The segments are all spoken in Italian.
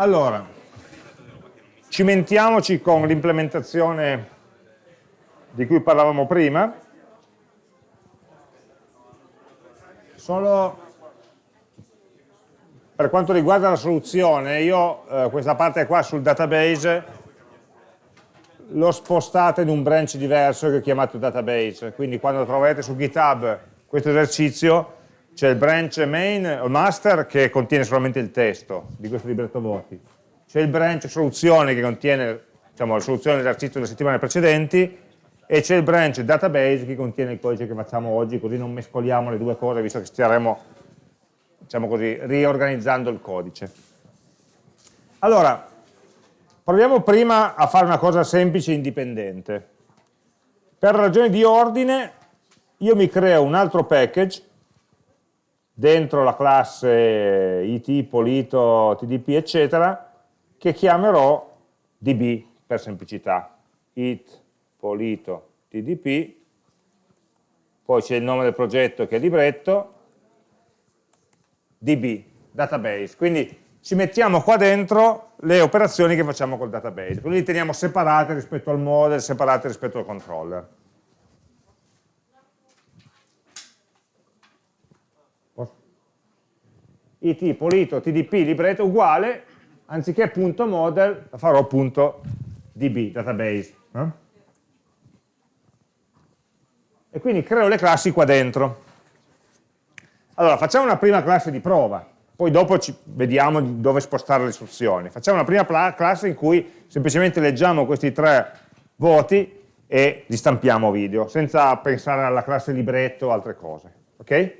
Allora, cimentiamoci con l'implementazione di cui parlavamo prima. Solo per quanto riguarda la soluzione, io eh, questa parte qua sul database l'ho spostata in un branch diverso che ho chiamato database, quindi quando troverete su GitHub questo esercizio c'è il branch main o master che contiene solamente il testo di questo libretto voti, c'è il branch soluzione che contiene diciamo, la soluzione dell'esercizio delle settimane precedenti e c'è il branch database che contiene il codice che facciamo oggi, così non mescoliamo le due cose visto che staremo diciamo così, riorganizzando il codice. Allora, proviamo prima a fare una cosa semplice e indipendente. Per ragioni di ordine io mi creo un altro package dentro la classe it, polito, tdp, eccetera, che chiamerò db per semplicità. it, polito, tdp, poi c'è il nome del progetto che è libretto, db, database. Quindi ci mettiamo qua dentro le operazioni che facciamo col database, quindi le teniamo separate rispetto al model, separate rispetto al controller. It, polito, tdp, libretto uguale, anziché punto model, la farò punto db, database. Eh? E quindi creo le classi qua dentro. Allora, facciamo una prima classe di prova, poi dopo vediamo dove spostare le istruzioni. Facciamo una prima classe in cui semplicemente leggiamo questi tre voti e li stampiamo video, senza pensare alla classe libretto o altre cose. Ok?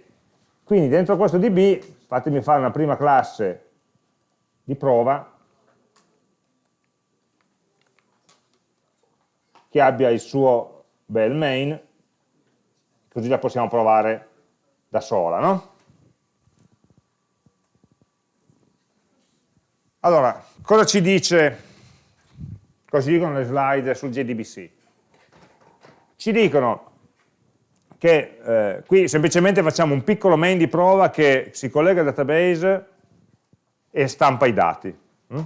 Quindi dentro questo db fatemi fare una prima classe di prova che abbia il suo bel main, così la possiamo provare da sola, no? Allora, cosa ci dice, cosa ci dicono le slide sul JDBC? Ci dicono che eh, qui semplicemente facciamo un piccolo main di prova che si collega al database e stampa i dati, hm?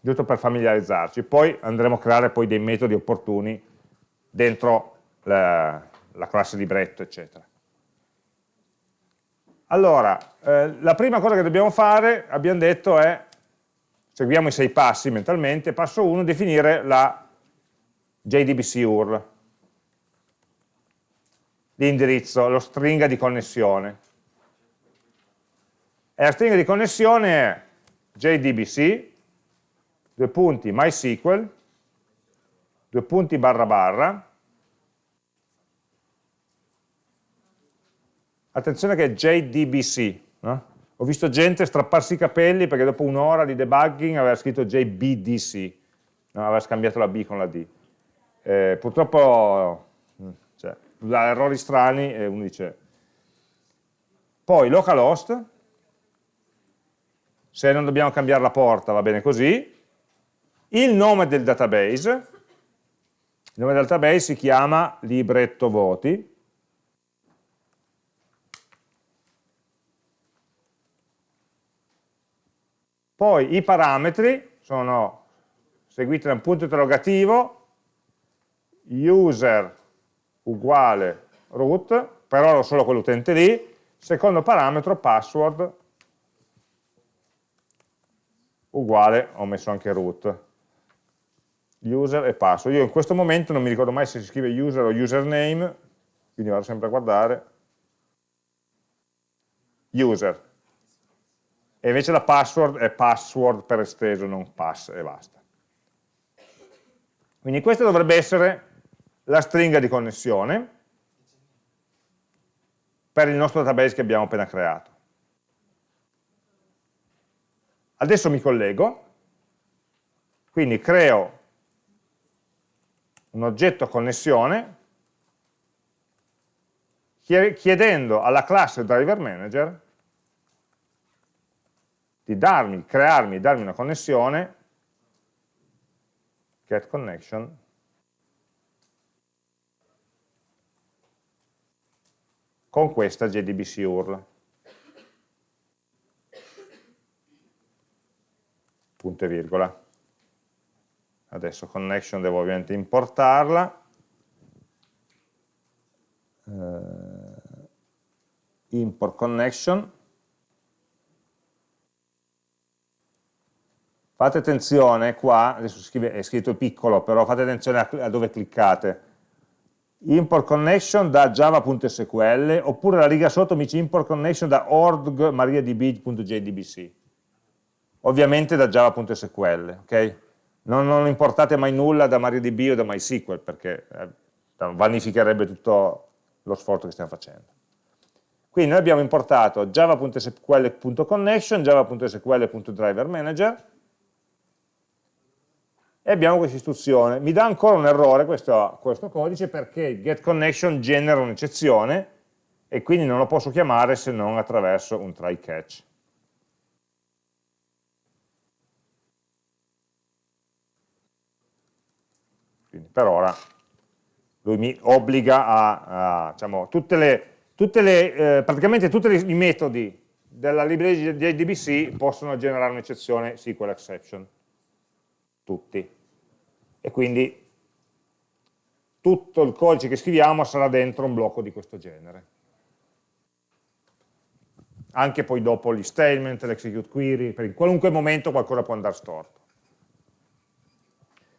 giusto per familiarizzarci. Poi andremo a creare poi dei metodi opportuni dentro la, la classe libretto, eccetera. Allora, eh, la prima cosa che dobbiamo fare, abbiamo detto, è, seguiamo i sei passi mentalmente, passo 1, definire la JDBC URL, l'indirizzo, lo stringa di connessione. E la stringa di connessione è JDBC, due punti MySQL, due punti barra barra, attenzione che è JDBC, no? ho visto gente strapparsi i capelli perché dopo un'ora di debugging aveva scritto JBDC, no? aveva scambiato la B con la D. Eh, purtroppo dà errori strani e uno dice... Poi localhost, se non dobbiamo cambiare la porta va bene così, il nome del database, il nome del database si chiama libretto voti, Poi i parametri sono seguiti da un punto interrogativo, user uguale root, per ora solo quell'utente lì, secondo parametro password uguale, ho messo anche root, user e password. Io in questo momento non mi ricordo mai se si scrive user o username, quindi vado sempre a guardare, user, e invece la password è password per esteso, non pass e basta. Quindi questa dovrebbe essere la stringa di connessione per il nostro database che abbiamo appena creato. Adesso mi collego, quindi creo un oggetto connessione chiedendo alla classe driver manager di darmi, crearmi, darmi una connessione, get connection, con questa JDBC URL. punto e virgola. Adesso connection devo ovviamente importarla. Uh, import connection. Fate attenzione qua, adesso è scritto piccolo, però fate attenzione a, a dove cliccate import connection da java.sql oppure la riga sotto mi dice import connection da org mariadb.jdbc ovviamente da java.sql ok? Non, non, importate mai nulla da MariaDB o da MySQL perché eh, vanificherebbe tutto lo sforzo che stiamo facendo quindi noi abbiamo importato java.sql.connection java.sql.driverManager e abbiamo questa istruzione. Mi dà ancora un errore questo, questo codice perché getConnection genera un'eccezione e quindi non lo posso chiamare se non attraverso un try catch. Quindi per ora lui mi obbliga a, a diciamo, tutte le, tutte le, eh, praticamente tutti i metodi della libreria di JDBC possono generare un'eccezione SQL exception tutti. E quindi tutto il codice che scriviamo sarà dentro un blocco di questo genere. Anche poi dopo gli statement, l'execute query, per in qualunque momento qualcosa può andare storto.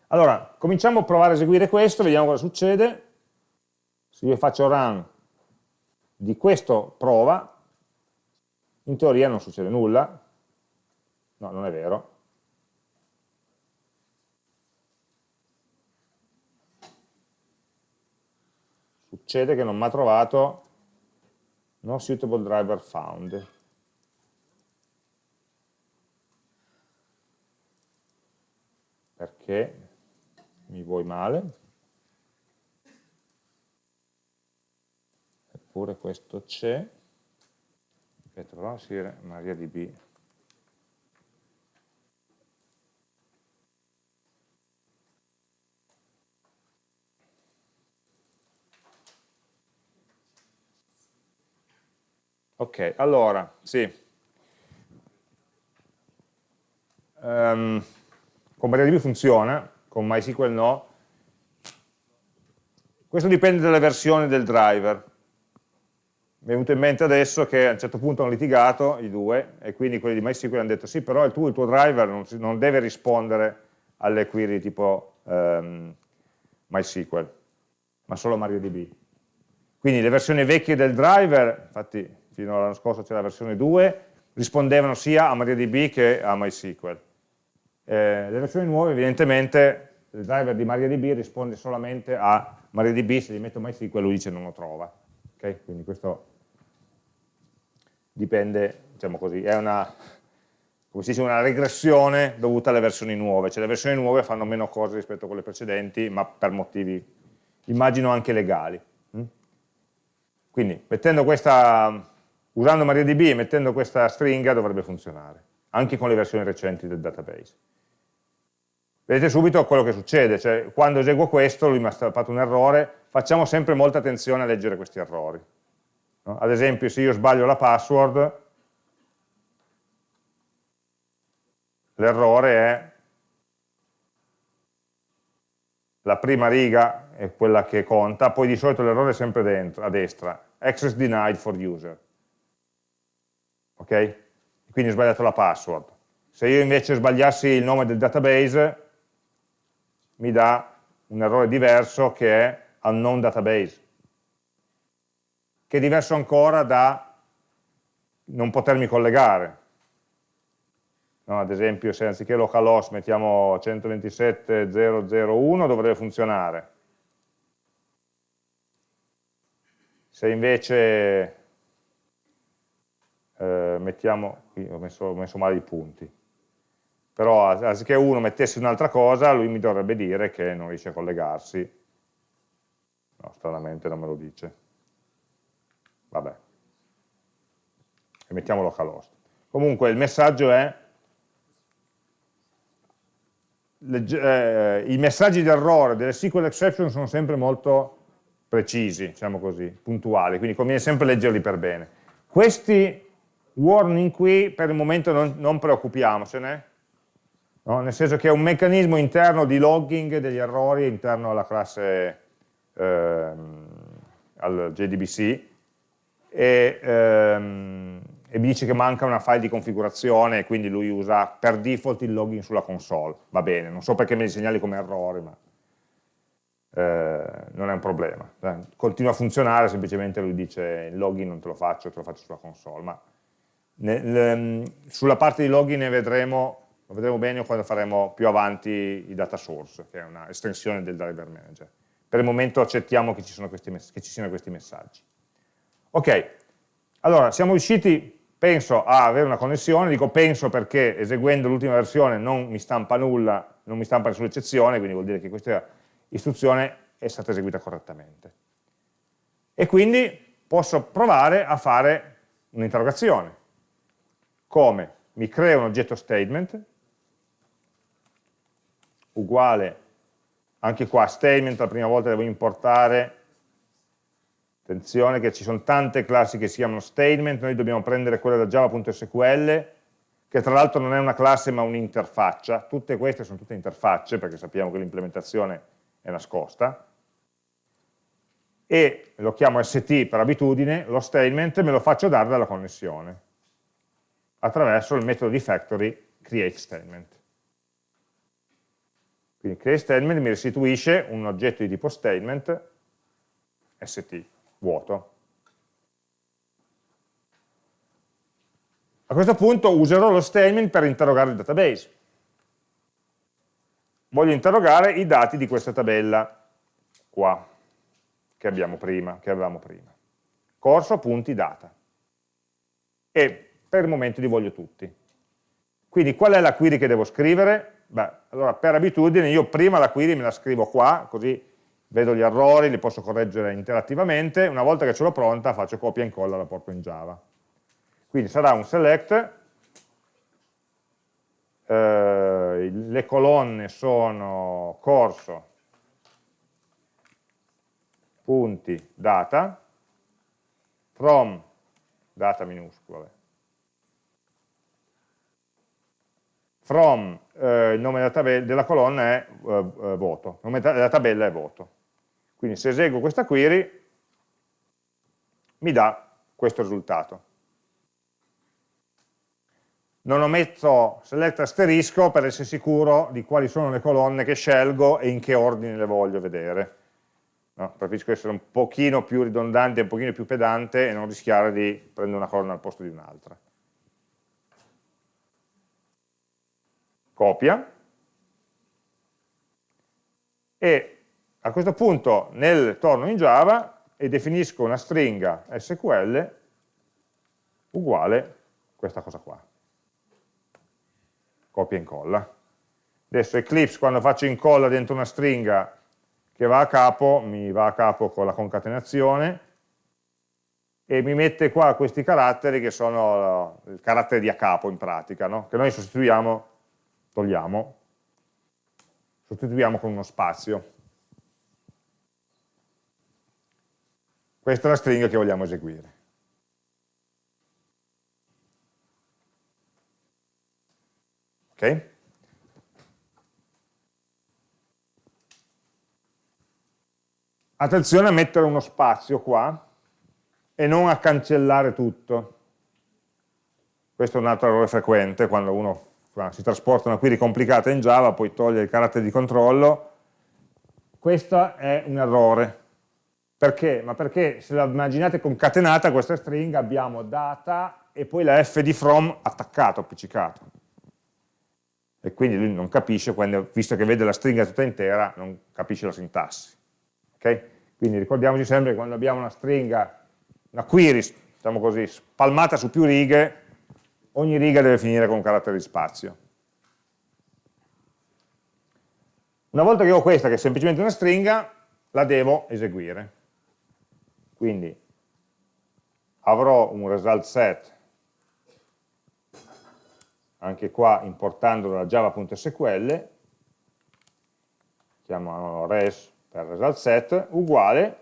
Allora, cominciamo a provare a eseguire questo, vediamo cosa succede. Se io faccio run di questo prova, in teoria non succede nulla. No, non è vero. Succede che non mi ha trovato no suitable driver found. Perché mi vuoi male? Eppure questo c'è. Si MariaDB Ok, allora, sì. Um, con MariaDB funziona, con MySQL no. Questo dipende dalle versioni del driver. Mi è venuto in mente adesso che a un certo punto hanno litigato i due e quindi quelli di MySQL hanno detto sì, però il tuo, il tuo driver non, non, deve rispondere alle query tipo um, MySQL, ma solo MariaDB. Quindi le versioni vecchie del driver, infatti fino all'anno scorso c'era la versione 2, rispondevano sia a MariaDB che a MySQL. Eh, le versioni nuove evidentemente il driver di MariaDB risponde solamente a MariaDB, se gli metto MySQL lui dice non lo trova. Okay? Quindi questo dipende, diciamo così, è una, come si dice, una regressione dovuta alle versioni nuove, cioè le versioni nuove fanno meno cose rispetto a quelle precedenti, ma per motivi, immagino, anche legali. Mm? Quindi, mettendo questa usando MariaDB e mettendo questa stringa dovrebbe funzionare, anche con le versioni recenti del database. Vedete subito quello che succede, cioè quando eseguo questo lui mi ha fatto un errore, facciamo sempre molta attenzione a leggere questi errori. No? Ad esempio se io sbaglio la password, l'errore è la prima riga è quella che conta, poi di solito l'errore è sempre dentro, a destra, access denied for user ok? Quindi ho sbagliato la password. Se io invece sbagliassi il nome del database, mi dà un errore diverso che è unknown database, che è diverso ancora da non potermi collegare. No, ad esempio, se anziché localhost mettiamo 127.001 dovrebbe funzionare. Se invece eh, mettiamo, ho messo, ho messo male i punti, però anziché uno mettesse un'altra cosa, lui mi dovrebbe dire che non riesce a collegarsi, no, stranamente non me lo dice, vabbè, e mettiamo localhost. Comunque il messaggio è, eh, i messaggi di errore delle SQL exception sono sempre molto precisi, diciamo così, puntuali, quindi conviene sempre leggerli per bene. Questi warning qui per il momento non, non preoccupiamocene, no? nel senso che è un meccanismo interno di logging degli errori interno alla classe ehm, al JDBC e, ehm, e, mi dice che manca una file di configurazione e quindi lui usa per default il login sulla console, va bene, non so perché me li segnali come errore, ma eh, non è un problema, continua a funzionare, semplicemente lui dice il login non te lo faccio, te lo faccio sulla console, ma nel, sulla parte di login ne vedremo, lo vedremo bene quando faremo più avanti i data source, che è una estensione del driver manager. Per il momento accettiamo che ci, questi, che ci siano questi messaggi. Ok, allora siamo riusciti, penso, a avere una connessione, dico penso perché eseguendo l'ultima versione non mi stampa nulla, non mi stampa nessuna eccezione, quindi vuol dire che questa istruzione è stata eseguita correttamente. E quindi posso provare a fare un'interrogazione. Come? Mi creo un oggetto statement uguale anche qua statement la prima volta devo importare attenzione che ci sono tante classi che si chiamano statement noi dobbiamo prendere quella da java.sql che tra l'altro non è una classe ma un'interfaccia tutte queste sono tutte interfacce perché sappiamo che l'implementazione è nascosta e lo chiamo st per abitudine lo statement me lo faccio dare dalla connessione attraverso il metodo di factory createStatement quindi createStatement mi restituisce un oggetto di tipo statement st, vuoto. A questo punto userò lo statement per interrogare il database. Voglio interrogare i dati di questa tabella qua, che abbiamo prima, che avevamo prima. Corso, punti, data. E per il momento li voglio tutti. Quindi qual è la query che devo scrivere? Beh, allora per abitudine io prima la query me la scrivo qua, così vedo gli errori, li posso correggere interattivamente, una volta che ce l'ho pronta faccio copia e incolla e la porto in Java. Quindi sarà un select, eh, le colonne sono corso, punti, data, from, data minuscole, from eh, il nome della, della colonna è eh, eh, voto, il nome della tabella è voto. Quindi se eseguo questa query mi dà questo risultato. Non ho messo select asterisco per essere sicuro di quali sono le colonne che scelgo e in che ordine le voglio vedere. No, preferisco essere un pochino più ridondante, un pochino più pedante e non rischiare di prendere una colonna al posto di un'altra. Copia, e a questo punto nel torno in Java e definisco una stringa SQL uguale questa cosa qua. Copia e incolla. Adesso Eclipse quando faccio incolla dentro una stringa che va a capo, mi va a capo con la concatenazione e mi mette qua questi caratteri che sono il carattere di a capo in pratica, no? che noi sostituiamo togliamo, sostituiamo con uno spazio. Questa è la stringa che vogliamo eseguire. Ok? Attenzione a mettere uno spazio qua e non a cancellare tutto. Questo è un altro errore frequente quando uno si trasporta una query complicata in Java, poi toglie il carattere di controllo, questo è un errore. Perché? Ma perché se la immaginate concatenata questa stringa abbiamo data e poi la f di from attaccato, appiccicato. E quindi lui non capisce, quando, visto che vede la stringa tutta intera, non capisce la sintassi. Okay? Quindi ricordiamoci sempre che quando abbiamo una stringa, una query, diciamo così, spalmata su più righe, ogni riga deve finire con un carattere di spazio. Una volta che ho questa, che è semplicemente una stringa, la devo eseguire. Quindi avrò un result set, anche qua importandolo da java.sql, chiamiamolo res per result set, uguale,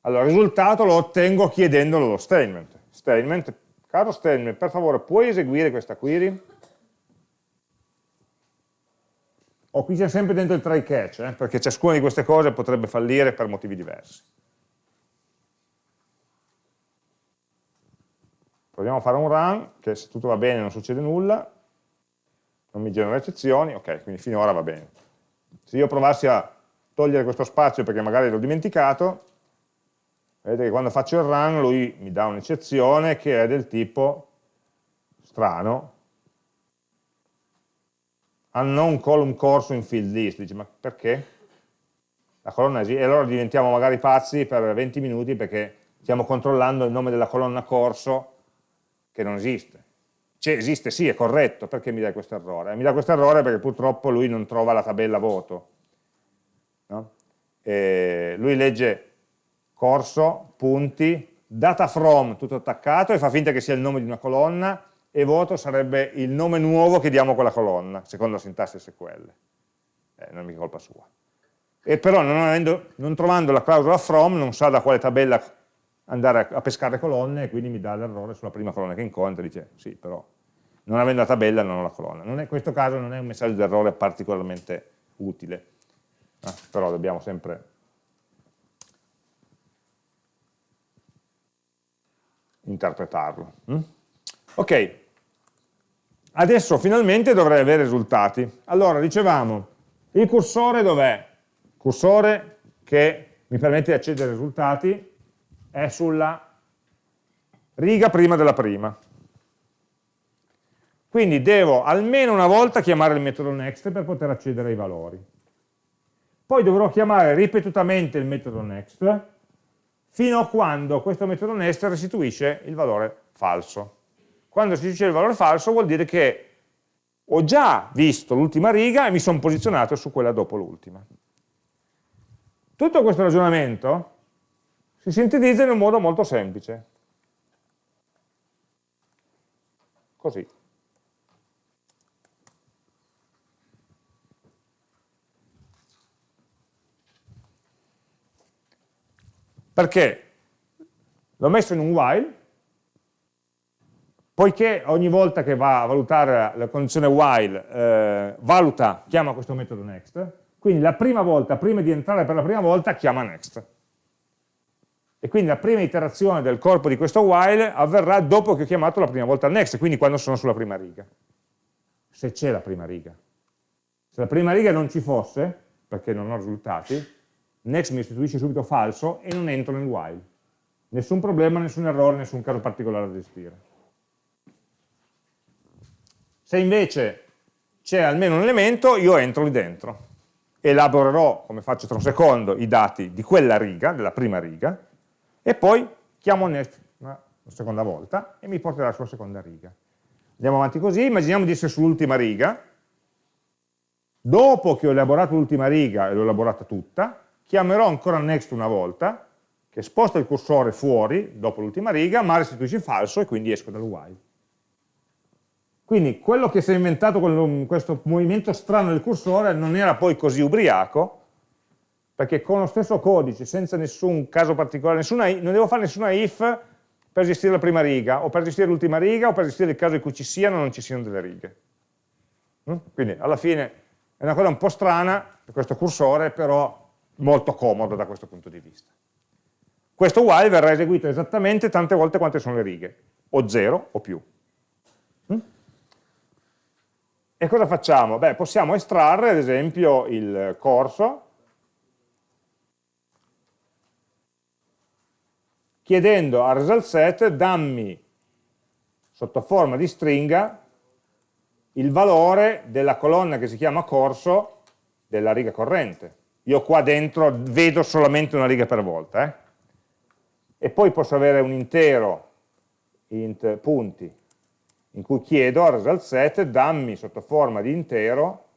allora il risultato lo ottengo chiedendolo lo statement. Statement Caro Stelme, per favore, puoi eseguire questa query? o qui c'è sempre dentro il try catch, eh, perché ciascuna di queste cose potrebbe fallire per motivi diversi. Proviamo a fare un run, che se tutto va bene non succede nulla, non mi genera eccezioni, ok, quindi finora va bene. Se io provassi a togliere questo spazio perché magari l'ho dimenticato, vedete che quando faccio il run lui mi dà un'eccezione che è del tipo strano, unknown column corso in field list, dice ma perché? La colonna esiste, e allora diventiamo magari pazzi per 20 minuti perché stiamo controllando il nome della colonna corso che non esiste. Cioè, esiste, sì, è corretto, perché mi dà questo errore? Mi dà questo errore perché purtroppo lui non trova la tabella voto. No? lui legge corso, punti, data from, tutto attaccato, e fa finta che sia il nome di una colonna, e voto sarebbe il nome nuovo che diamo a quella colonna, secondo la sintassi SQL. Eh, non è mica colpa sua. E però non, avendo, non, trovando la clausola from non sa da quale tabella andare a, a pescare colonne e quindi mi dà l'errore sulla prima colonna che incontra e dice sì però non avendo la tabella non ho la colonna. in questo caso non è un messaggio d'errore particolarmente utile, eh, però dobbiamo sempre interpretarlo. Mm? Ok, Adesso finalmente dovrei avere risultati. Allora, dicevamo, il cursore dov'è? Il cursore che mi permette di accedere ai risultati è sulla riga prima della prima. Quindi devo almeno una volta chiamare il metodo next per poter accedere ai valori. Poi dovrò chiamare ripetutamente il metodo next fino a quando questo metodo next restituisce il valore falso. Quando dice il valore falso vuol dire che ho già visto l'ultima riga e mi sono posizionato su quella dopo l'ultima. Tutto questo ragionamento si sintetizza in un modo molto semplice. Così. Perché l'ho messo in un while poiché ogni volta che va a valutare la condizione while, eh, valuta, chiama questo metodo next, quindi la prima volta, prima di entrare per la prima volta, chiama next. E quindi la prima iterazione del corpo di questo while avverrà dopo che ho chiamato la prima volta next, quindi quando sono sulla prima riga. Se c'è la prima riga. Se la prima riga non ci fosse, perché non ho risultati, next mi restituisce subito falso e non entro nel while. Nessun problema, nessun errore, nessun caso particolare da gestire. Se invece c'è almeno un elemento, io entro lì dentro. Elaborerò, come faccio tra un secondo, i dati di quella riga, della prima riga, e poi chiamo next una seconda volta e mi porterà sulla seconda riga. Andiamo avanti così, immaginiamo di essere sull'ultima riga, dopo che ho elaborato l'ultima riga e l'ho elaborata tutta, chiamerò ancora next una volta, che sposta il cursore fuori, dopo l'ultima riga, ma restituisce falso e quindi esco dal while. Quindi quello che si è inventato con questo movimento strano del cursore non era poi così ubriaco, perché con lo stesso codice, senza nessun caso particolare, nessuna, non devo fare nessuna if per gestire la prima riga, o per gestire l'ultima riga, o per gestire il caso in cui ci siano o non ci siano delle righe. Mm? Quindi alla fine è una cosa un po' strana, questo cursore, però molto comodo da questo punto di vista. Questo while verrà eseguito esattamente tante volte quante sono le righe, o 0 o più. E cosa facciamo? Beh, possiamo estrarre ad esempio il corso chiedendo al result set dammi sotto forma di stringa il valore della colonna che si chiama corso della riga corrente. Io qua dentro vedo solamente una riga per volta. Eh? E poi posso avere un intero int punti in cui chiedo al result set dammi sotto forma di intero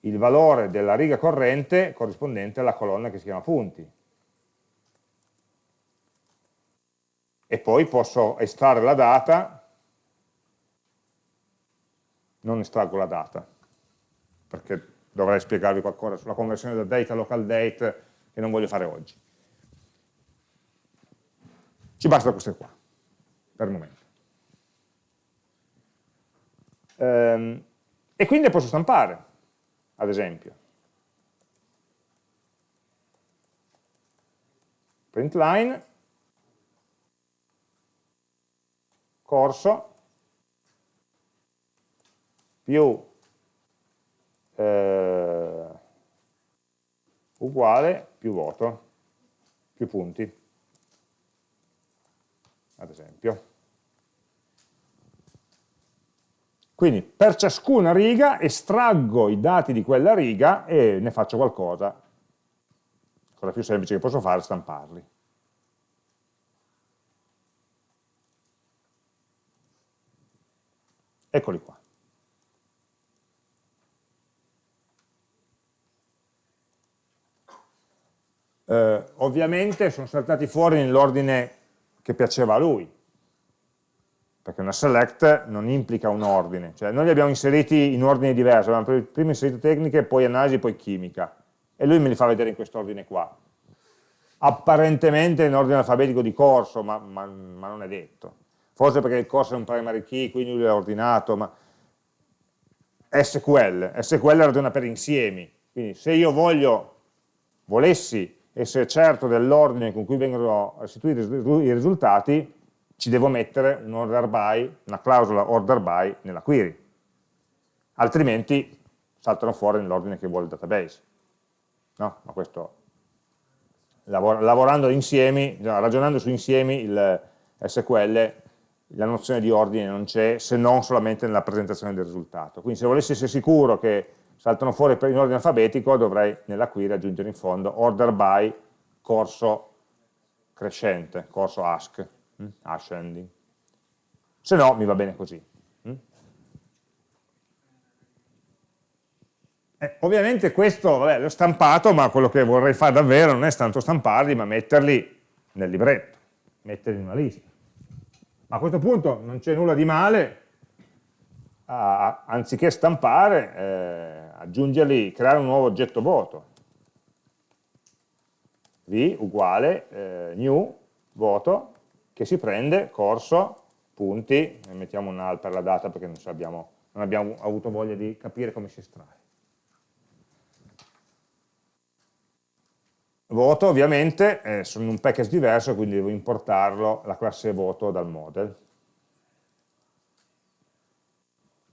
il valore della riga corrente corrispondente alla colonna che si chiama punti. E poi posso estrarre la data, non estraggo la data, perché dovrei spiegarvi qualcosa sulla conversione da date a local date che non voglio fare oggi. Ci basta queste qua, per il momento. Ehm, e quindi le posso stampare. ad esempio. Print line, corso, più eh, uguale più voto, più punti, ad esempio. Quindi per ciascuna riga estraggo i dati di quella riga e ne faccio qualcosa. Cosa più semplice che posso fare è stamparli. Eccoli qua. Eh, ovviamente sono saltati fuori nell'ordine che piaceva a lui, perché una select non implica un ordine, cioè noi li abbiamo inseriti in ordini diversi, abbiamo prima inserito tecniche, poi analisi, poi chimica, e lui me li fa vedere in quest'ordine qua. Apparentemente in ordine alfabetico di corso, ma, ma, ma non è detto. Forse perché il corso è un primary key, quindi lui l'ha ordinato, ma SQL, SQL ragiona per insiemi, quindi se io voglio, volessi essere certo dell'ordine con cui vengono restituiti i risultati, ci devo mettere un order by, una clausola order by nella query, altrimenti saltano fuori nell'ordine che vuole il database. No? Ma questo, lavorando insiemi, ragionando su insiemi, il SQL, la nozione di ordine non c'è se non solamente nella presentazione del risultato. Quindi se volessi essere sicuro che saltano fuori in ordine alfabetico, dovrei nella query aggiungere in fondo order by corso crescente, corso ask, mm? ascending. Se no mi va bene così. Mm? Eh, ovviamente questo l'ho stampato, ma quello che vorrei fare davvero non è tanto stamparli, ma metterli nel libretto, metterli in una lista. Ma a questo punto non c'è nulla di male a, anziché stampare, eh, aggiungerli, creare un nuovo oggetto voto. V uguale eh, new voto che si prende corso, punti, e mettiamo un al per la data perché non, abbiamo, non abbiamo avuto voglia di capire come si estrae. Voto ovviamente eh, sono un package diverso, quindi devo importarlo, la classe voto dal model.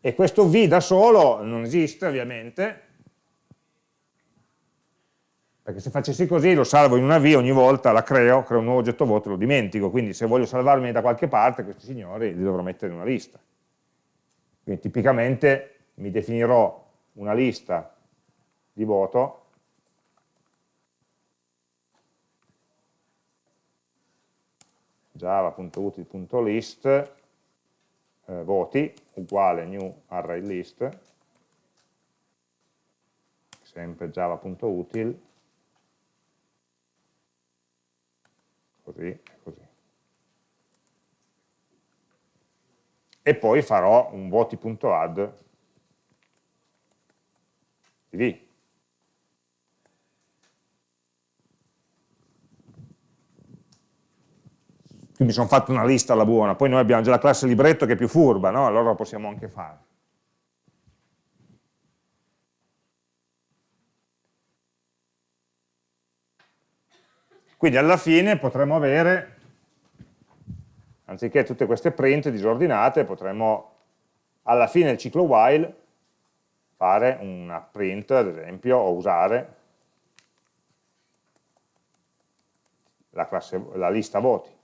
E questo V da solo non esiste ovviamente, perché se facessi così lo salvo in una V, ogni volta la creo, creo un nuovo oggetto voto e lo dimentico, quindi se voglio salvarmi da qualche parte questi signori li dovrò mettere in una lista. Quindi tipicamente mi definirò una lista di voto java.util.list eh, voti uguale new array list sempre java.util così e così. E poi farò un voti.add di V. Quindi sono fatto una lista alla buona, poi noi abbiamo già la classe libretto che è più furba, no? allora lo possiamo anche fare. Quindi alla fine potremmo avere, anziché tutte queste print disordinate, potremmo alla fine del ciclo while fare una print, ad esempio, o usare la, classe, la lista voti.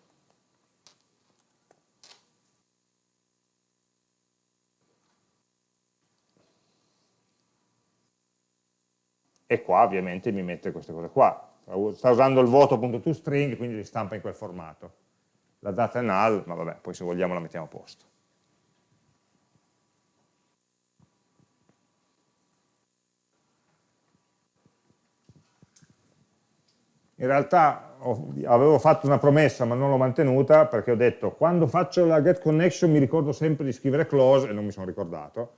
E qua ovviamente mi mette queste cose qua sta usando il voto.toString, quindi li stampa in quel formato. La data è null, ma vabbè, poi se vogliamo la mettiamo a posto. In realtà avevo fatto una promessa ma non l'ho mantenuta perché ho detto quando faccio la get connection mi ricordo sempre di scrivere close e non mi sono ricordato.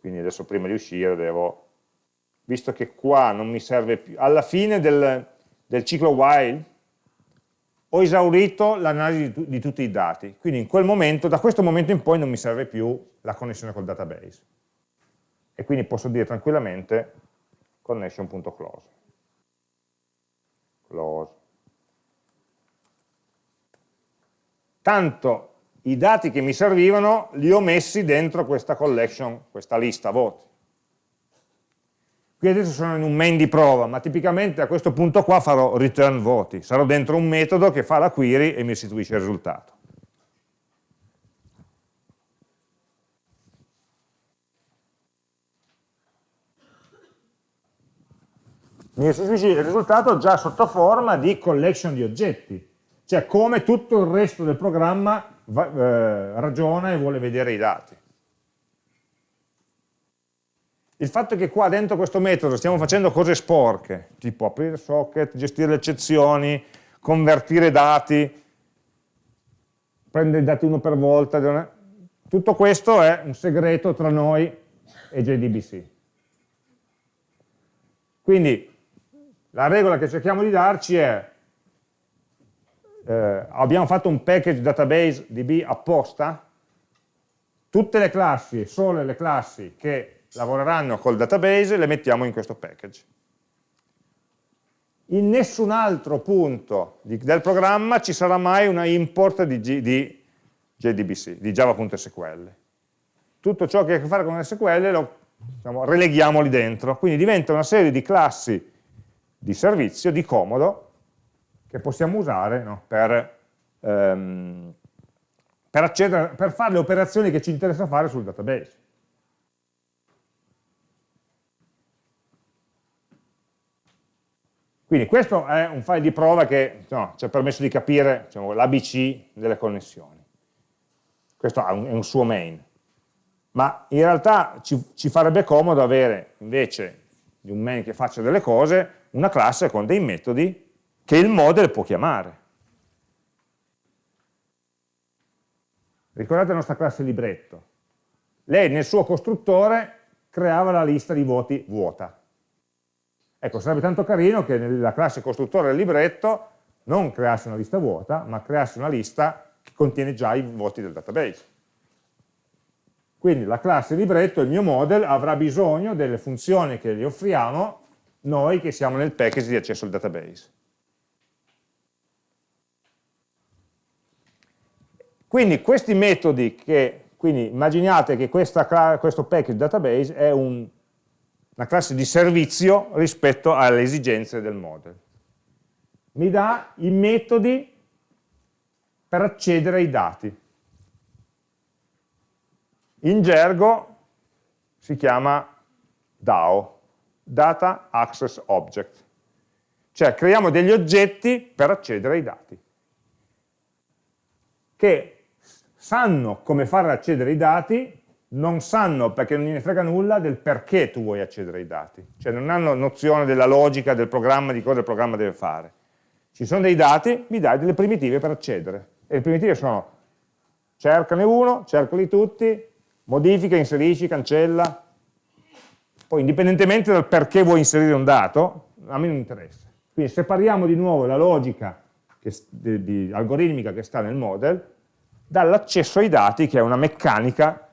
Quindi adesso prima di uscire devo visto che qua non mi serve più, alla fine del, del ciclo while ho esaurito l'analisi di, di, tutti i dati, quindi in quel momento, da questo momento in poi non mi serve più la connessione col database. e quindi posso dire tranquillamente connection.close. Close. Tanto i dati che mi servivano li ho messi dentro questa collection, questa lista voti. Qui adesso sono in un main di prova, ma tipicamente a questo punto qua farò return voti, sarò dentro un metodo che fa la query e mi restituisce il risultato. Mi restituisce il risultato già sotto forma di collection di oggetti, cioè come tutto il resto del programma va, eh, ragiona e vuole vedere i dati. Il fatto che qua dentro questo metodo stiamo facendo cose sporche, tipo aprire socket, gestire le eccezioni, convertire dati, prendere i dati uno per volta, tutto questo è un segreto tra noi e JDBC. Quindi la regola che cerchiamo di darci è eh, abbiamo fatto un package database DB apposta, tutte le classi, solo le classi che lavoreranno col database, le mettiamo in questo package. In nessun altro punto di, del programma ci sarà mai una import di, G, di JDBC, di java.sql. Tutto ciò che ha a che fare con SQL lo diciamo, releghiamo lì dentro, quindi diventa una serie di classi di servizio, di comodo, che possiamo usare no, per, ehm, per, accedere, per fare le operazioni che ci interessa fare sul database. Quindi questo è un file di prova che no, ci ha permesso di capire diciamo, l'ABC delle connessioni. Questo è un, suo main. Ma in realtà ci, ci farebbe comodo avere, invece di un main che faccia delle cose, una classe con dei metodi che il model può chiamare. Ricordate la nostra classe libretto. Lei nel suo costruttore creava la lista di voti vuota. Ecco, sarebbe tanto carino che nella classe costruttore del libretto non creasse una lista vuota, ma creasse una lista che contiene già i voti del database. Quindi la classe libretto, il mio model, avrà bisogno delle funzioni che gli offriamo noi che siamo nel package di accesso al database. Quindi questi metodi che, quindi immaginate che questa, questo package database è un, una classe di servizio rispetto alle esigenze del model. Mi dà i metodi per accedere ai dati. In gergo si chiama DAO, Data Access Object, cioè creiamo degli oggetti per accedere ai dati, che sanno come far accedere ai dati non sanno, perché non gliene frega nulla, del perché tu vuoi accedere ai dati. Cioè non hanno nozione della logica del programma, di cosa il programma deve fare. Ci sono dei dati, mi dai delle primitive per accedere. E le primitive sono cercane uno, cercali tutti, modifica, inserisci, cancella. Poi indipendentemente dal perché vuoi inserire un dato, a me non interessa. Quindi separiamo di nuovo la logica che, di, di, algoritmica che sta nel model dall'accesso ai dati, che è una meccanica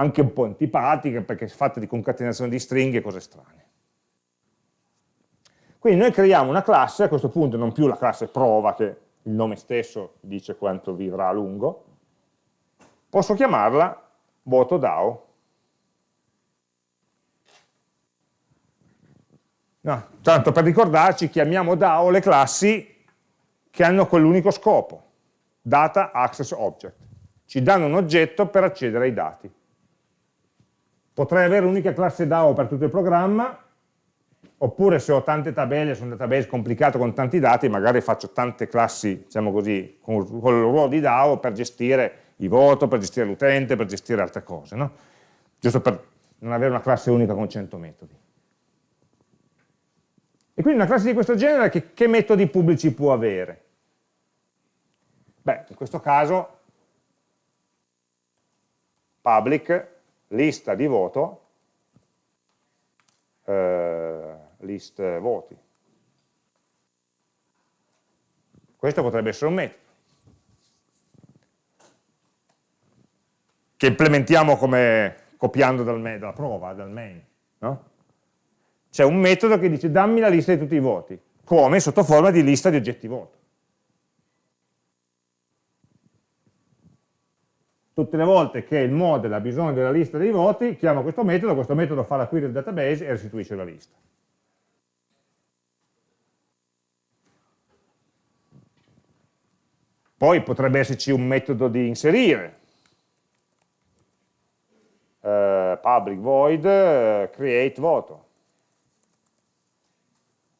anche un po' antipatica perché è fatta di concatenazione di stringhe e cose strane. Quindi noi creiamo una classe, a questo punto non più la classe prova che il nome stesso dice quanto vivrà a lungo, posso chiamarla voto DAO. No, tanto per ricordarci chiamiamo DAO le classi che hanno quell'unico scopo, Data Access Object. Ci danno un oggetto per accedere ai dati. Potrei avere un'unica classe DAO per tutto il programma, oppure se ho tante tabelle su un database complicato con tanti dati, magari faccio tante classi, diciamo così, con, con il ruolo di DAO per gestire i voto, per gestire l'utente, per gestire altre cose, no? giusto per non avere una classe unica con 100 metodi. E quindi una classe di questo genere che, che metodi pubblici può avere? Beh, in questo caso public lista di voto, eh, list voti. Questo potrebbe essere un metodo. Che implementiamo come, copiando dal main, dalla prova, dal main. No? C'è un metodo che dice dammi la lista di tutti i voti, come sotto forma di lista di oggetti voto. Tutte le volte che il model ha bisogno della lista dei voti, chiama questo metodo, questo metodo fa la query del database e restituisce la lista. Poi potrebbe esserci un metodo di inserire, uh, public void uh, create voto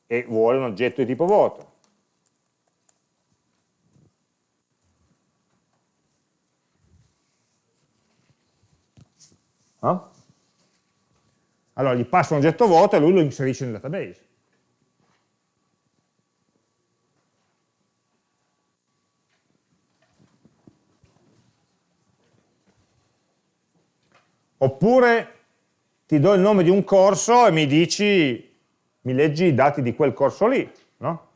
e vuole un oggetto di tipo voto. No? Allora gli passa un oggetto voto e lui lo inserisce nel database. Oppure ti do il nome di un corso e mi dici, mi leggi i dati di quel corso lì, no?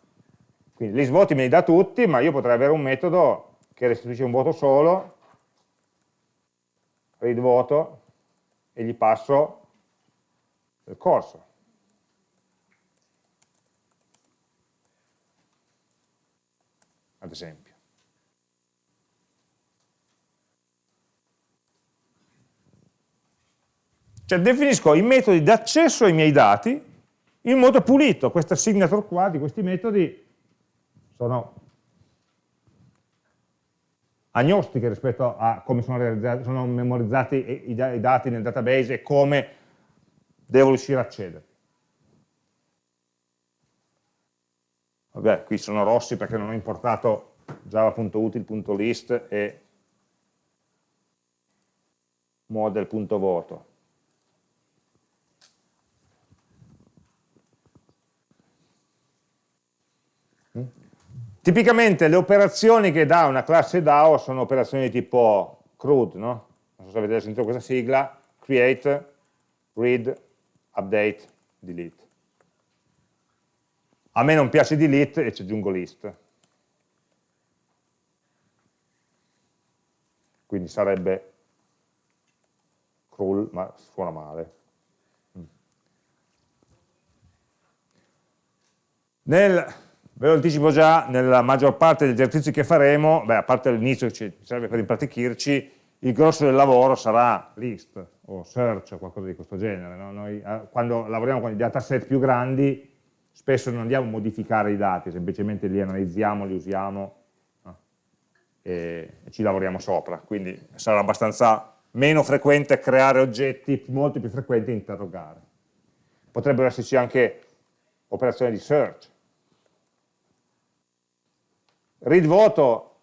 Quindi gli svoti me li dà tutti, ma io potrei avere un metodo che restituisce un voto solo, read voto, e gli passo il corso. Ad esempio. Cioè definisco i metodi di accesso ai miei dati in modo pulito. Questa signature qua di questi metodi sono agnostiche rispetto a come sono, sono memorizzati i, i, dati nel database e come devo riuscire a accedere. Vabbè, qui sono rossi perché non ho importato java.util.list e model.voto. Tipicamente le operazioni che dà una classe DAO sono operazioni tipo CRUD, no? Non so se avete sentito questa sigla, create, read, update, delete. A me non piace delete e ci aggiungo list. Quindi sarebbe cruel, ma suona male. Nel Ve lo anticipo già, nella maggior parte degli esercizi che faremo, beh, a parte l'inizio che ci serve per impratichirci, il grosso del lavoro sarà list o search o qualcosa di questo genere. No? Noi, eh, quando lavoriamo con i dataset più grandi, spesso non andiamo a modificare i dati, semplicemente li analizziamo, li usiamo no? e ci lavoriamo sopra. Quindi sarà abbastanza meno frequente creare oggetti, molto più frequente interrogare. Potrebbero esserci anche operazioni di search, Read voto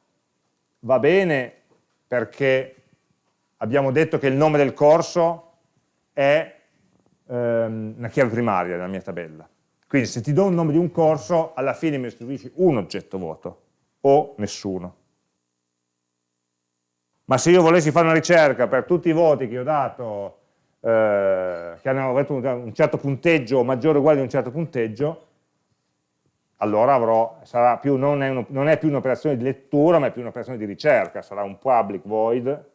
va bene perché abbiamo detto che il nome del corso è ehm, una chiave primaria nella mia tabella. Quindi se ti do un nome di un corso, alla fine mi restituisci un oggetto voto o nessuno. Ma se io volessi fare una ricerca per tutti i voti che ho dato, eh, che hanno avuto un certo punteggio o maggiore o uguale di un certo punteggio, allora avrò, più, non, è un, non, è più un'operazione di lettura, ma è più un'operazione di ricerca, sarà un public void,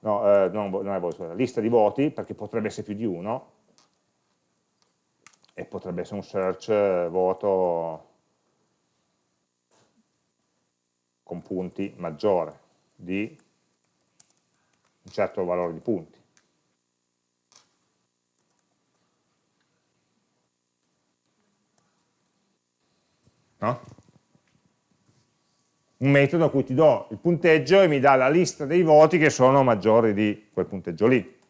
no, eh, non, non è void, scusate, lista di voti, perché potrebbe essere più di uno, e potrebbe essere un search eh, voto con punti maggiore di un certo valore di punti. No? un metodo a cui ti do il punteggio e mi dà la lista dei voti che sono maggiori di quel punteggio lì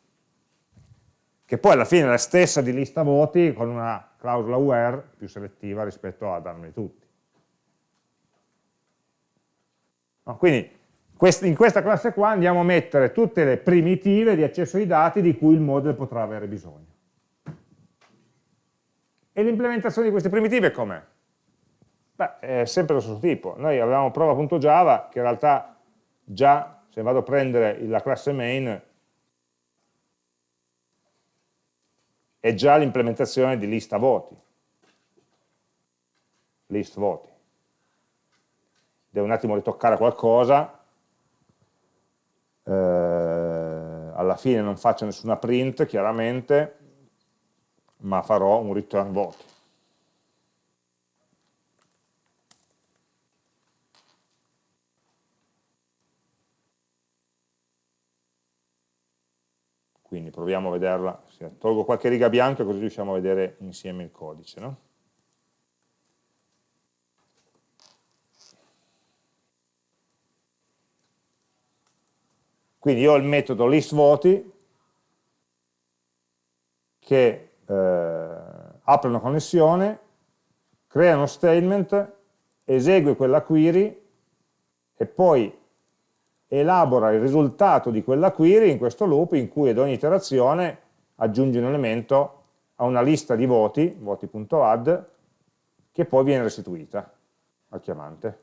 che poi alla fine è la stessa di lista voti con una clausola where più selettiva rispetto a darmeli tutti no? quindi in questa classe qua andiamo a mettere tutte le primitive di accesso ai dati di cui il model potrà avere bisogno e l'implementazione di queste primitive com'è? Beh, è sempre lo stesso tipo. Noi avevamo prova.java che in realtà già, se vado a prendere la classe main, è già l'implementazione di lista voti. List voti. Devo un attimo ritoccare qualcosa. Eh, alla fine non faccio nessuna print chiaramente, ma farò un return voti. Quindi proviamo a vederla, tolgo qualche riga bianca così riusciamo a vedere insieme il codice. No? Quindi io ho il metodo listVoti che eh, apre una connessione, crea uno statement, esegue quella query e poi elabora il risultato di quella query in questo loop in cui ad ogni iterazione aggiunge un elemento a una lista di voti, voti.add, che poi viene restituita al chiamante.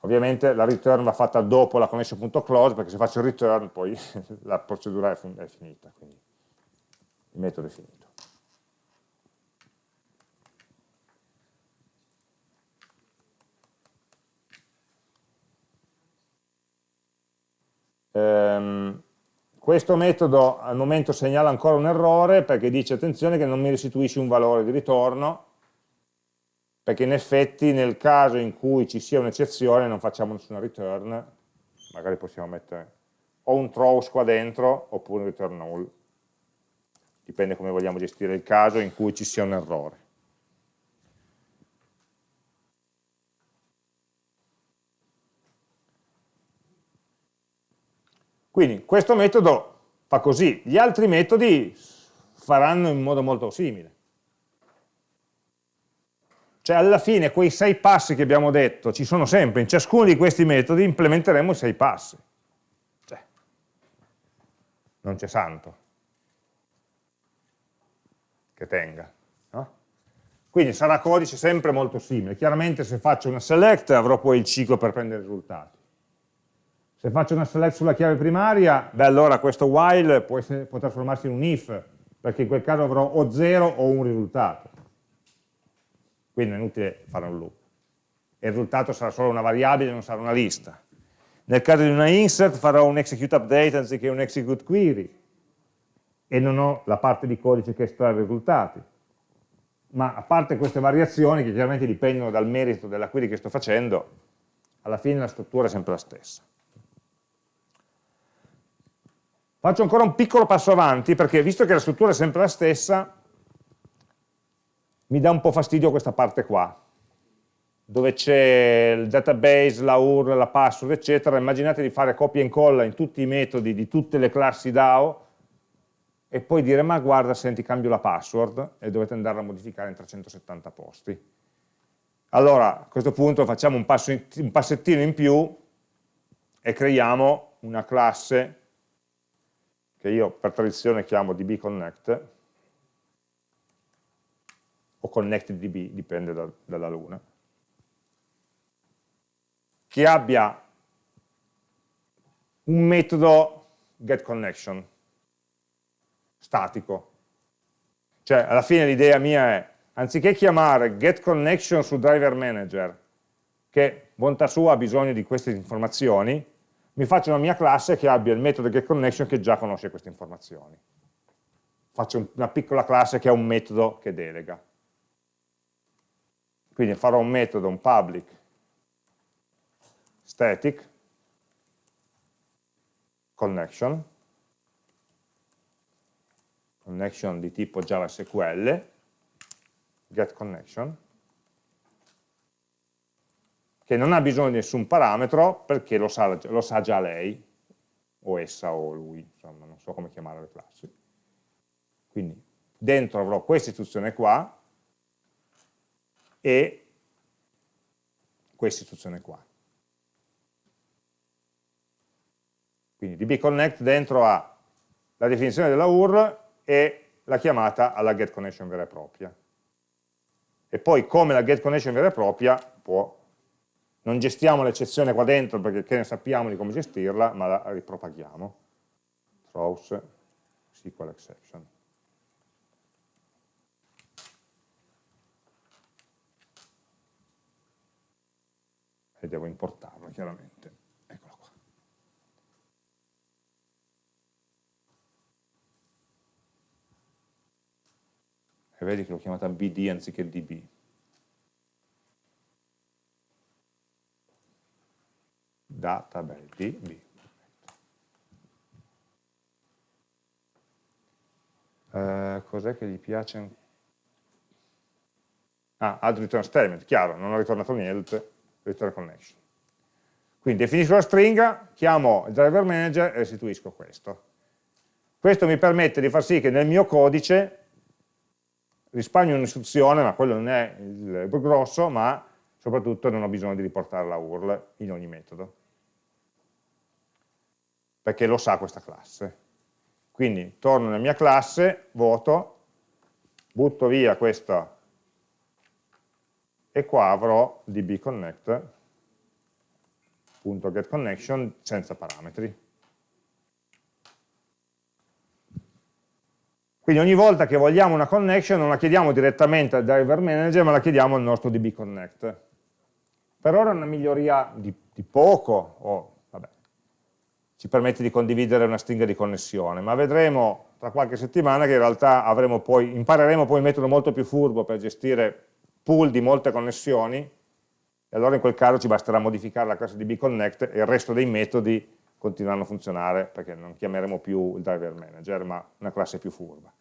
Ovviamente la return va fatta dopo la connection.close perché se faccio il return poi la procedura è, finita, quindi il metodo è finito. Um, questo metodo al momento segnala ancora un errore perché dice attenzione che non mi restituisce un valore di ritorno perché in effetti nel caso in cui ci sia un'eccezione non facciamo nessuna return, magari possiamo mettere o un throws qua dentro oppure un return null, dipende come vogliamo gestire il caso in cui ci sia un errore. Quindi questo metodo fa così, gli altri metodi faranno in modo molto simile. Cioè alla fine quei sei passi che abbiamo detto ci sono sempre, in ciascuno di questi metodi implementeremo i sei passi. Cioè, non c'è santo che tenga. No? Quindi sarà codice sempre molto simile. Chiaramente se faccio una select avrò poi il ciclo per prendere i risultati. Se faccio una select sulla chiave primaria, beh allora questo while può, essere, può trasformarsi in un if, perché in quel caso avrò o 0 o un risultato quindi è inutile fare un loop. Il risultato sarà solo una variabile, non sarà una lista. Nel caso di una insert farò un execute update anziché un execute query e non ho la parte di codice che estrae i risultati. Ma a parte queste variazioni, che chiaramente dipendono dal merito della query che sto facendo, alla fine la struttura è sempre la stessa. Faccio ancora un piccolo passo avanti, perché visto che la struttura è sempre la stessa, mi dà un po' fastidio questa parte qua, dove c'è il database, la URL, la password, eccetera, immaginate di fare copia e incolla in tutti i metodi di tutte le classi DAO e poi dire ma guarda senti cambio la password e dovete andarla a modificare in 370 posti. Allora a questo punto facciamo un, in, un passettino in più e creiamo una classe che io per tradizione chiamo dbconnect o ConnectedDB, dipende da, dalla luna, che abbia un metodo getConnection statico. Cioè, alla fine l'idea mia è, anziché chiamare getConnection su driver manager, che bontà sua ha bisogno di queste informazioni, mi faccio una mia classe che abbia il metodo getConnection che già conosce queste informazioni. Faccio una piccola classe che ha un metodo che delega. Quindi farò un metodo, un public static connection, connection di tipo JavaSQL, getConnection, che non ha bisogno di nessun parametro perché lo sa, lo sa già lei, o essa o lui, insomma, non so come chiamare le classi. Quindi dentro avrò questa istruzione qua, e questa istruzione qua. Quindi dbconnect dentro ha la definizione della URL e la chiamata alla getConnection vera e propria. E poi come la getConnection vera e propria può, non gestiamo l'eccezione qua dentro perché che ne sappiamo di come gestirla, ma la ripropaghiamo. Throws SQL exception. E devo importarla chiaramente. Eccola qua. E vedi che l'ho chiamata BD anziché DB. Database DB. Uh, Cos'è che gli piace? Ah, add return statement, chiaro, non ho ritornato niente, return connection. Quindi definisco la stringa, chiamo il driver manager e restituisco questo. Questo mi permette di far sì che nel mio codice risparmio un'istruzione, ma quello non è il grosso, ma soprattutto non ho bisogno di riportare la URL in ogni metodo, perché lo sa questa classe. Quindi torno nella mia classe, voto, butto via questa e qua avrò dbconnect.getConnection senza parametri. Quindi ogni volta che vogliamo una connection non la chiediamo direttamente al driver manager, ma la chiediamo al nostro dbconnect. Per ora è una miglioria di, di poco, o ci permette di condividere una stringa di connessione, ma vedremo tra qualche settimana che in realtà poi, impareremo poi un metodo molto più furbo per gestire pool di molte connessioni, e allora in quel caso ci basterà modificare la classe dbconnect e il resto dei metodi continueranno a funzionare perché non chiameremo più il driver manager, ma una classe più furba.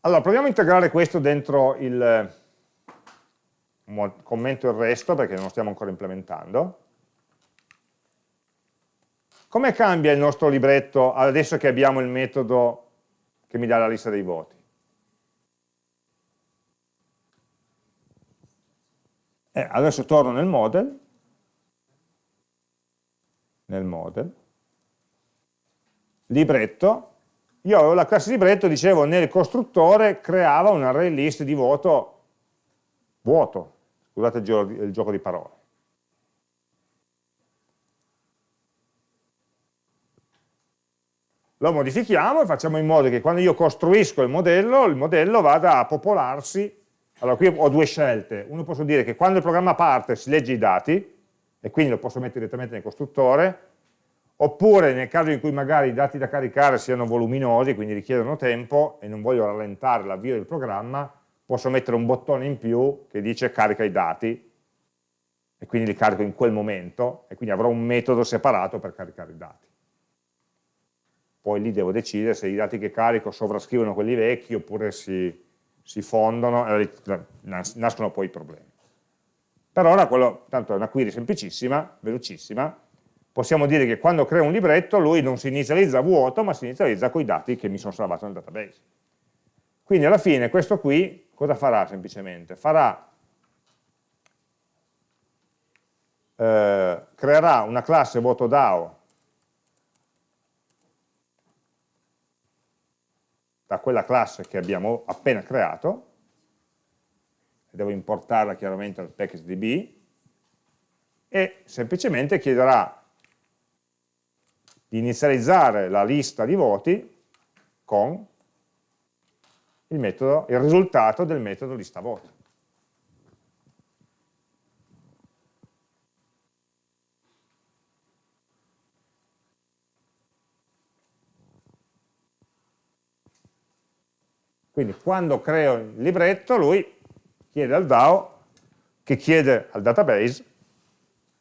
Allora, proviamo a integrare questo dentro il commento il resto, perché non lo stiamo ancora implementando. Come cambia il nostro libretto adesso che abbiamo il metodo che mi dà la lista dei voti? Eh, adesso torno nel model, nel model, libretto, io avevo la classe libretto, dicevo, nel costruttore creava un array list di voto vuoto, scusate il gioco, il gioco di parole. Lo modifichiamo e facciamo in modo che quando io costruisco il modello, il modello vada a popolarsi allora qui ho due scelte, uno posso dire che quando il programma parte si legge i dati, e quindi lo posso mettere direttamente nel costruttore, oppure nel caso in cui magari i dati da caricare siano voluminosi, quindi richiedono tempo, e non voglio rallentare l'avvio del programma, posso mettere un bottone in più che dice carica i dati, e quindi li carico in quel momento, e quindi avrò un metodo separato per caricare i dati. Poi lì devo decidere se i dati che carico sovrascrivono quelli vecchi, oppure si si fondono nascono poi i problemi. Per ora quello, tanto è una query semplicissima, velocissima, possiamo dire che quando creo un libretto lui non si inizializza vuoto, ma si inizializza con i dati che mi sono salvato nel database. Quindi alla fine questo qui cosa farà semplicemente? Farà, eh, creerà una classe voto DAO. Da quella classe che abbiamo appena creato, devo importarla chiaramente al package.db, e semplicemente chiederà di inizializzare la lista di voti con il, metodo, il risultato del metodo lista voti. Quindi quando creo il libretto, lui chiede al DAO, che chiede al database,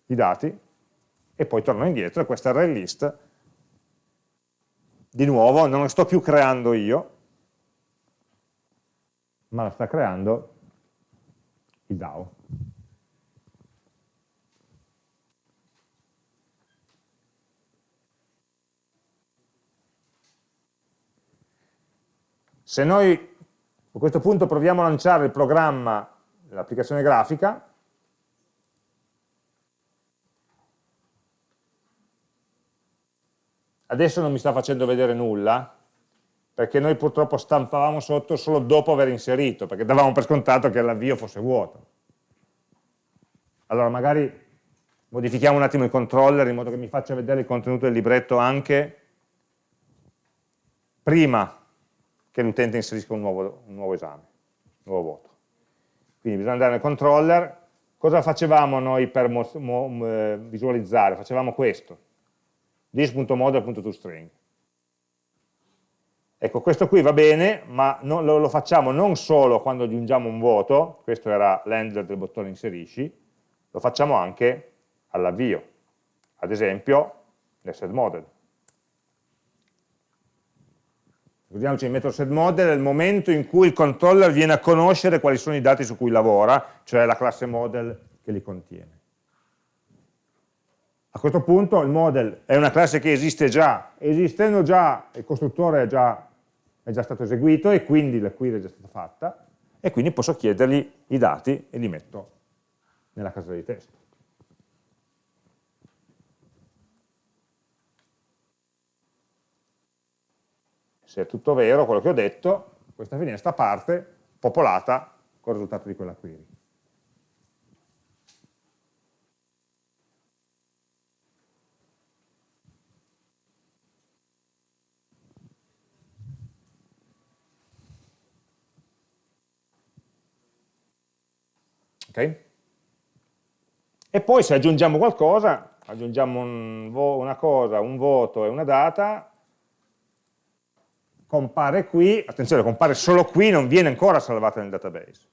i dati, e poi torno indietro e questa array list, di nuovo, non la sto più creando io, ma la sta creando il DAO. Se noi a questo punto proviamo a lanciare il programma, l'applicazione grafica, adesso non mi sta facendo vedere nulla, perché noi purtroppo stampavamo sotto solo dopo aver inserito, perché davamo per scontato che l'avvio fosse vuoto. Allora magari modifichiamo un attimo il controller in modo che mi faccia vedere il contenuto del libretto anche prima che l'utente inserisca un nuovo, un nuovo esame, un nuovo voto. Quindi bisogna andare nel controller. Cosa facevamo noi per eh, visualizzare? Facevamo questo, this.model.toString. Ecco, questo qui va bene, ma non, lo, lo, facciamo non solo quando aggiungiamo un voto, questo era l'handler del bottone inserisci, lo facciamo anche all'avvio, ad esempio nel setModel. Ricordiamoci, il metodo setModel è il momento in cui il controller viene a conoscere quali sono i dati su cui lavora, cioè la classe model che li contiene. A questo punto il model è una classe che esiste già, esistendo già il costruttore è già è già stato eseguito e quindi la query è già stata fatta e quindi posso chiedergli i dati e li metto nella casella di testo. Se è tutto vero quello che ho detto, questa finestra parte popolata con il risultato di quella query. Okay? E poi se aggiungiamo qualcosa, aggiungiamo un una cosa, un voto e una data, compare qui, attenzione, compare solo qui, non viene ancora salvata nel database.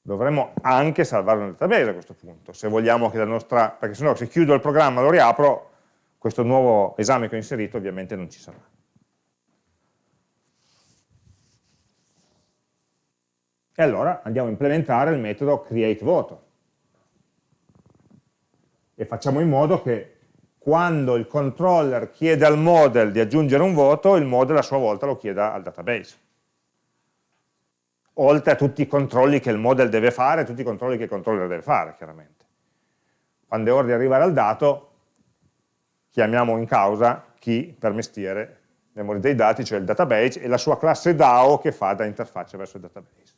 Dovremmo anche salvarlo nel database a questo punto, se vogliamo che la nostra, perché sennò se chiudo il programma lo riapro, questo nuovo esame che ho inserito ovviamente non ci sarà. E allora andiamo a implementare il metodo createVoto. E facciamo in modo che quando il controller chiede al model di aggiungere un voto, il model a sua volta lo chieda al database. Oltre a tutti i controlli che il model deve fare, tutti i controlli che il controller deve fare, chiaramente. Quando è ora di arrivare al dato, chiamiamo in causa chi per mestiere memoria dei dati, cioè il database, e la sua classe DAO che fa da interfaccia verso il database.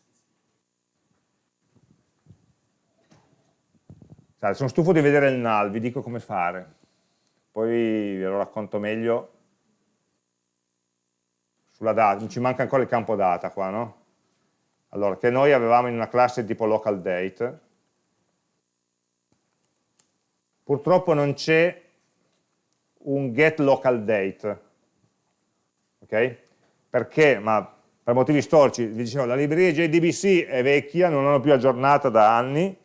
Dai, sono stufo di vedere il null, vi dico come fare. Poi ve lo racconto meglio sulla data. Ci manca ancora il campo data qua, no? Allora, che noi avevamo in una classe tipo local date. Purtroppo non c'è un get local date. Ok? Perché? Ma per motivi storici, vi dicevo, la libreria JDBC è vecchia, non l'hanno più aggiornata da anni,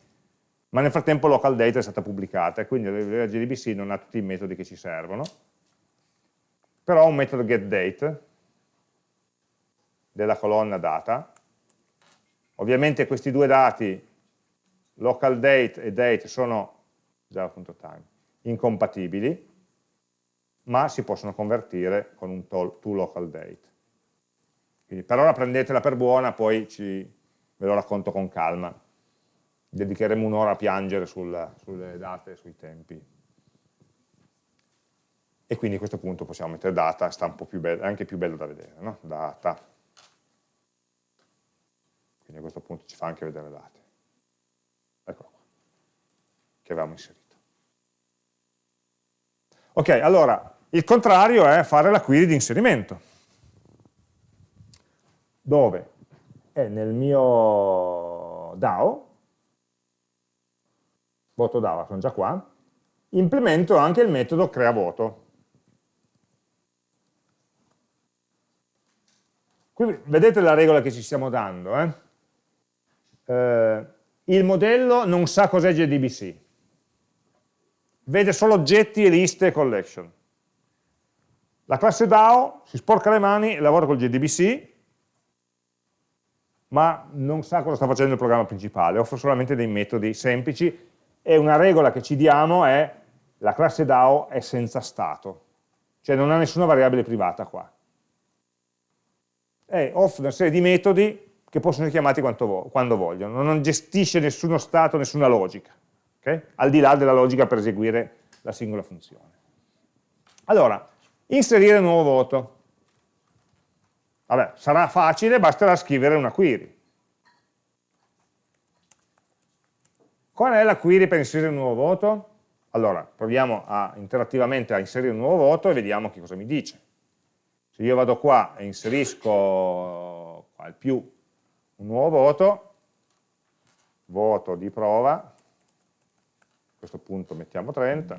ma nel frattempo local data è stata pubblicata e quindi la JDBC non ha tutti i metodi che ci servono, però ha un metodo getDate della colonna data, ovviamente questi due dati, local date e date, sono java.time, incompatibili, ma si possono convertire con un toLocalDate. Quindi per ora prendetela per buona, poi ci, ve lo racconto con calma dedicheremo un'ora a piangere sul, sulle date, sui tempi. E quindi a questo punto possiamo mettere data, sta un po' più bello, anche più bello da vedere, no? data. Quindi a questo punto ci fa anche vedere date. Eccolo qua, che avevamo inserito. Ok, allora, il contrario è fare la query di inserimento. Dove? È nel mio DAO, voto DAO, sono già qua, implemento anche il metodo creaVoto. Qui vedete la regola che ci stiamo dando. Eh? Eh, il modello non sa cos'è JDBC, vede solo oggetti liste e collection. La classe DAO si sporca le mani e lavora col JDBC, ma non sa cosa sta facendo il programma principale, offre solamente dei metodi semplici e una regola che ci diamo è la classe DAO è senza stato, cioè non ha nessuna variabile privata qua. E offre una serie di metodi che possono essere chiamati vo quando vogliono, non gestisce nessuno stato, nessuna logica, okay? al di là della logica per eseguire la singola funzione. Allora, inserire un nuovo voto. Vabbè, sarà facile, basterà scrivere una query. Qual è la query per inserire un nuovo voto? Allora, proviamo a, interattivamente a inserire un nuovo voto e vediamo che cosa mi dice. Se io vado qua e inserisco al più un nuovo voto, voto di prova, a questo punto mettiamo 30,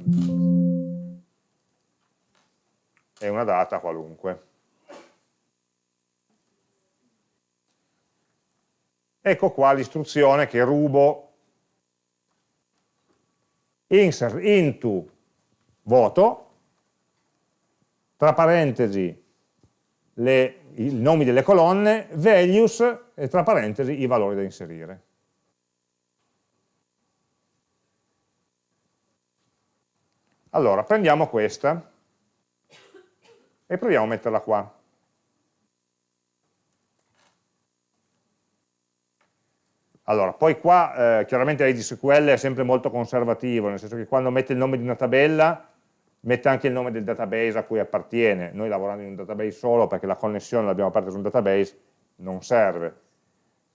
e una data qualunque. Ecco qua l'istruzione che rubo insert into voto, tra parentesi le, i nomi delle colonne, values e tra parentesi i valori da inserire. Allora, prendiamo questa e proviamo a metterla qua. Allora, poi qua eh, chiaramente l'IDSQL è sempre molto conservativo, nel senso che quando mette il nome di una tabella mette anche il nome del database a cui appartiene. Noi lavorando in un database solo perché la connessione l'abbiamo aperta su un database non serve.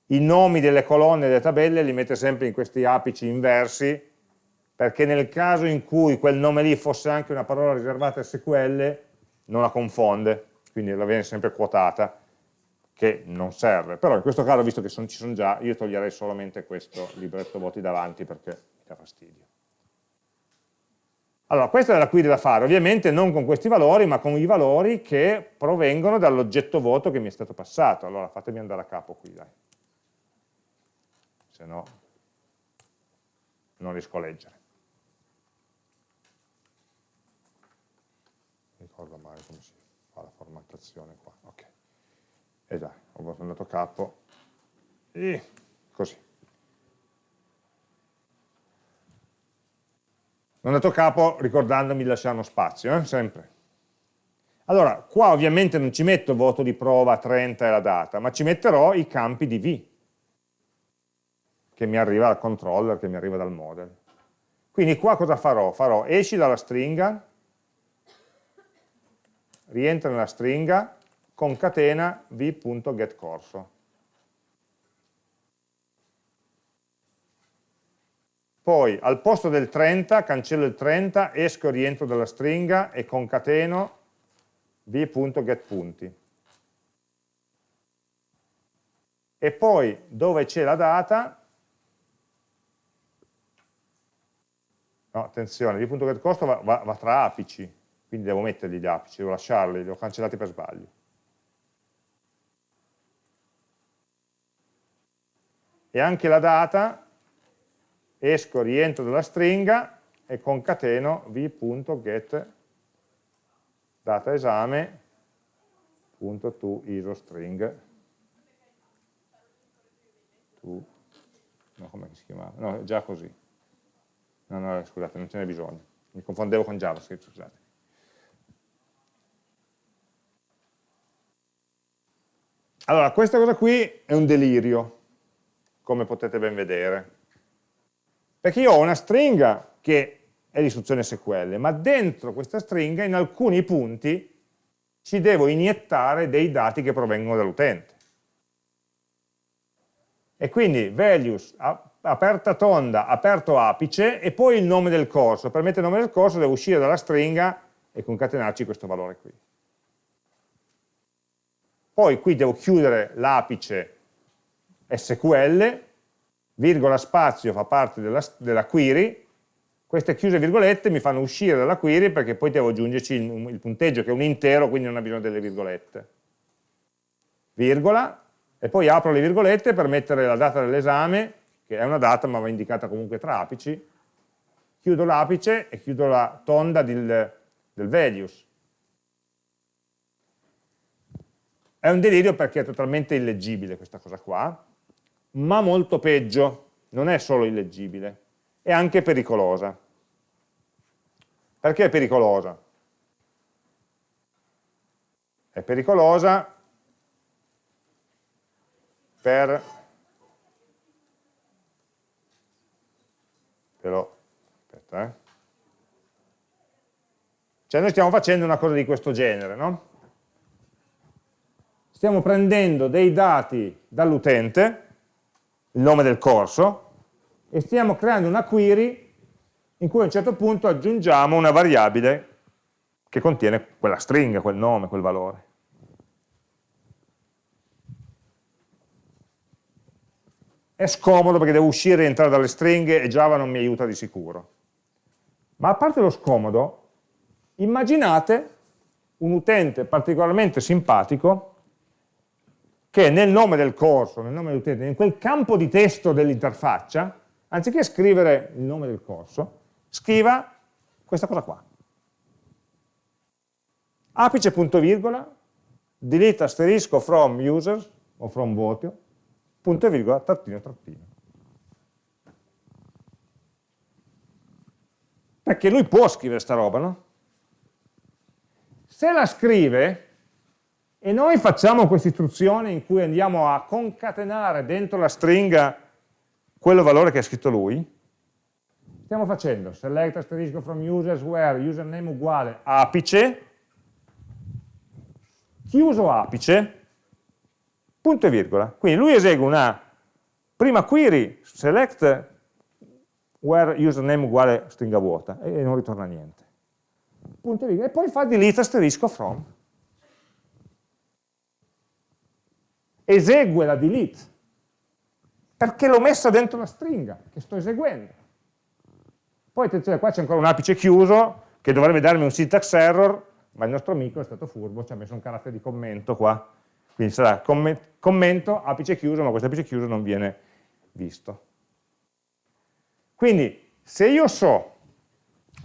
I nomi delle colonne delle tabelle li mette sempre in questi apici inversi perché nel caso in cui quel nome lì fosse anche una parola riservata a SQL non la confonde, quindi la viene sempre quotata che non serve, però in questo caso, visto che son, ci sono già, io toglierei solamente questo libretto voti davanti perché mi dà fastidio. Allora, questa è la query da fare, ovviamente non con questi valori, ma con i valori che provengono dall'oggetto voto che mi è stato passato. Allora, fatemi andare a capo qui, dai. Se no, non riesco a leggere. ricordo mai come si fa la formattazione qua. Ok esatto, ho a capo e così. Non dato capo ricordandomi di lasciare uno spazio, eh? sempre. Allora, qua ovviamente non ci metto voto di prova 30 e la data, ma ci metterò i campi di V, che mi arriva dal controller, che mi arriva dal model. Quindi qua cosa farò? Farò esci dalla stringa, rientra nella stringa, concatena v.getCorso. Poi al posto del 30 cancello il 30, esco e rientro dalla stringa e concateno v.getPunti. E poi dove c'è la data, no, attenzione, v.getCorso va, va, va tra apici, quindi devo mettergli gli apici, devo lasciarli, li ho cancellati per sbaglio. E anche la data, esco, rientro dalla stringa e concateno v.get data no come si chiamava? no già così. No no scusate non ce n'è bisogno. Mi confondevo con JavaScript scusate. Allora questa cosa qui è un delirio come potete ben vedere. Perché io ho una stringa che è l'istruzione SQL, ma dentro questa stringa in alcuni punti ci devo iniettare dei dati che provengono dall'utente. E quindi values, aperta tonda, aperto apice, e poi il nome del corso. Per mettere il nome del corso devo uscire dalla stringa e concatenarci questo valore qui. Poi qui devo chiudere l'apice SQL, virgola spazio fa parte della, della, query, queste chiuse virgolette mi fanno uscire dalla query perché poi devo aggiungerci il, il punteggio che è un intero, quindi non ha bisogno delle virgolette. Virgola, e poi apro le virgolette per mettere la data dell'esame, che è una data ma va indicata comunque tra apici, chiudo l'apice e chiudo la tonda del, del values. È un delirio perché è totalmente illeggibile questa cosa qua, ma molto peggio, non è solo illeggibile, è anche pericolosa. Perché è pericolosa? È pericolosa per però aspetta eh cioè noi stiamo facendo una cosa di questo genere no? stiamo prendendo dei dati dall'utente il nome del corso, e stiamo creando una query in cui a un certo punto aggiungiamo una variabile che contiene quella stringa, quel nome, quel valore. È scomodo perché devo uscire e entrare dalle stringhe e Java non mi aiuta di sicuro. Ma a parte lo scomodo, immaginate un utente particolarmente simpatico che nel nome del corso, nel nome dell'utente, in quel campo di testo dell'interfaccia, anziché scrivere il nome del corso, scriva questa cosa qua. Apice punto virgola, delete asterisco from users, o from voto, punto e virgola, trattino, trattino. Perché lui può scrivere sta roba, no? Se la scrive, e noi facciamo questa istruzione in cui andiamo a concatenare dentro la stringa quello valore che ha scritto lui, stiamo facendo select asterisco from users where username uguale apice, chiuso apice, punto e virgola. Quindi lui esegue una prima query select where username uguale stringa vuota e non ritorna niente. Punto e virgola. E poi fa delete asterisco from. Esegue la delete perché l'ho messa dentro la stringa che sto eseguendo. Poi attenzione, qua c'è ancora un apice chiuso che dovrebbe darmi un syntax error, ma il nostro amico è stato furbo, ci ha messo un carattere di commento qua. Quindi sarà commento, apice chiuso, ma questo apice chiuso non viene visto. Quindi, se io so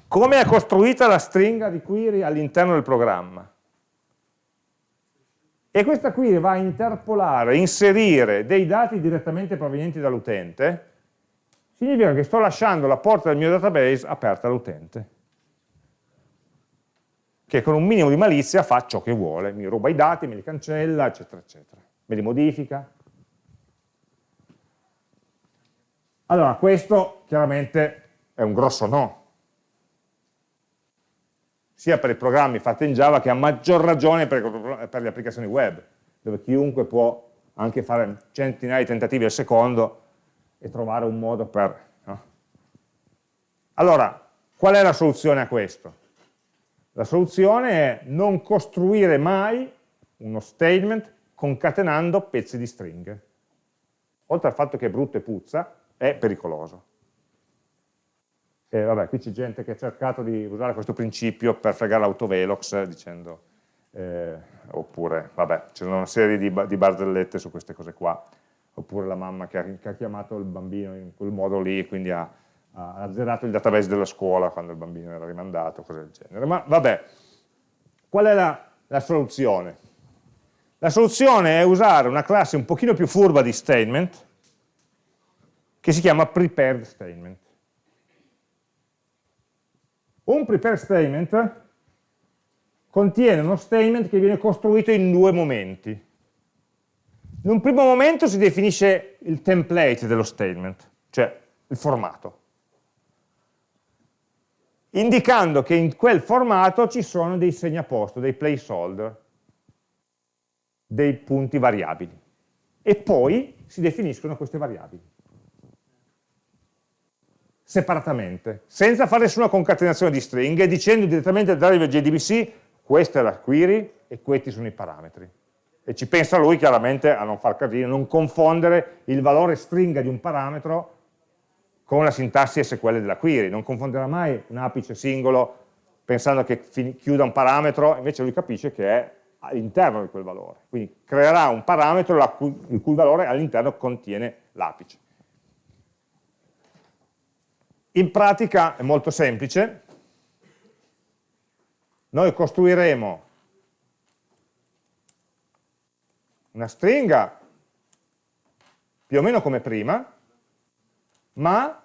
come è costruita la stringa di query all'interno del programma, e questa query va a interpolare, inserire dei dati direttamente provenienti dall'utente, significa che sto lasciando la porta del mio database aperta all'utente, che con un minimo di malizia fa ciò che vuole, mi ruba i dati, me li cancella, eccetera, eccetera, me li modifica. Allora, questo chiaramente è un grosso no, sia per i programmi fatti in Java che a maggior ragione per, per le applicazioni web, dove chiunque può anche fare centinaia di tentativi al secondo e trovare un modo per... No? Allora, qual è la soluzione a questo? La soluzione è non costruire mai uno statement concatenando pezzi di stringhe. Oltre al fatto che è brutto e puzza, è pericoloso. E vabbè, qui c'è gente che ha cercato di usare questo principio per fregare l'autovelox dicendo, eh, oppure, vabbè, c'è una serie di, di, barzellette su queste cose qua, oppure la mamma che ha, che ha, chiamato il bambino in quel modo lì, quindi ha, ha azzerato il database della scuola quando il bambino era rimandato, cose del genere. Ma vabbè, qual è la, la soluzione? La soluzione è usare una classe un pochino più furba di statement, che si chiama prepared statement. Un prepare statement contiene uno statement che viene costruito in due momenti. In un primo momento si definisce il template dello statement, cioè il formato, indicando che in quel formato ci sono dei segnaposto, dei placeholder, dei punti variabili. E poi si definiscono queste variabili separatamente, senza fare nessuna concatenazione di stringhe, dicendo direttamente al driver JDBC questa è la query e questi sono i parametri. E ci pensa lui chiaramente a non far casino, non confondere il valore stringa di un parametro con la sintassi SQL della query, non confonderà mai un apice singolo pensando che chiuda un parametro, invece lui capisce che è all'interno di quel valore. Quindi creerà un parametro il cui valore all'interno contiene l'apice. In pratica è molto semplice, noi costruiremo una stringa più o meno come prima, ma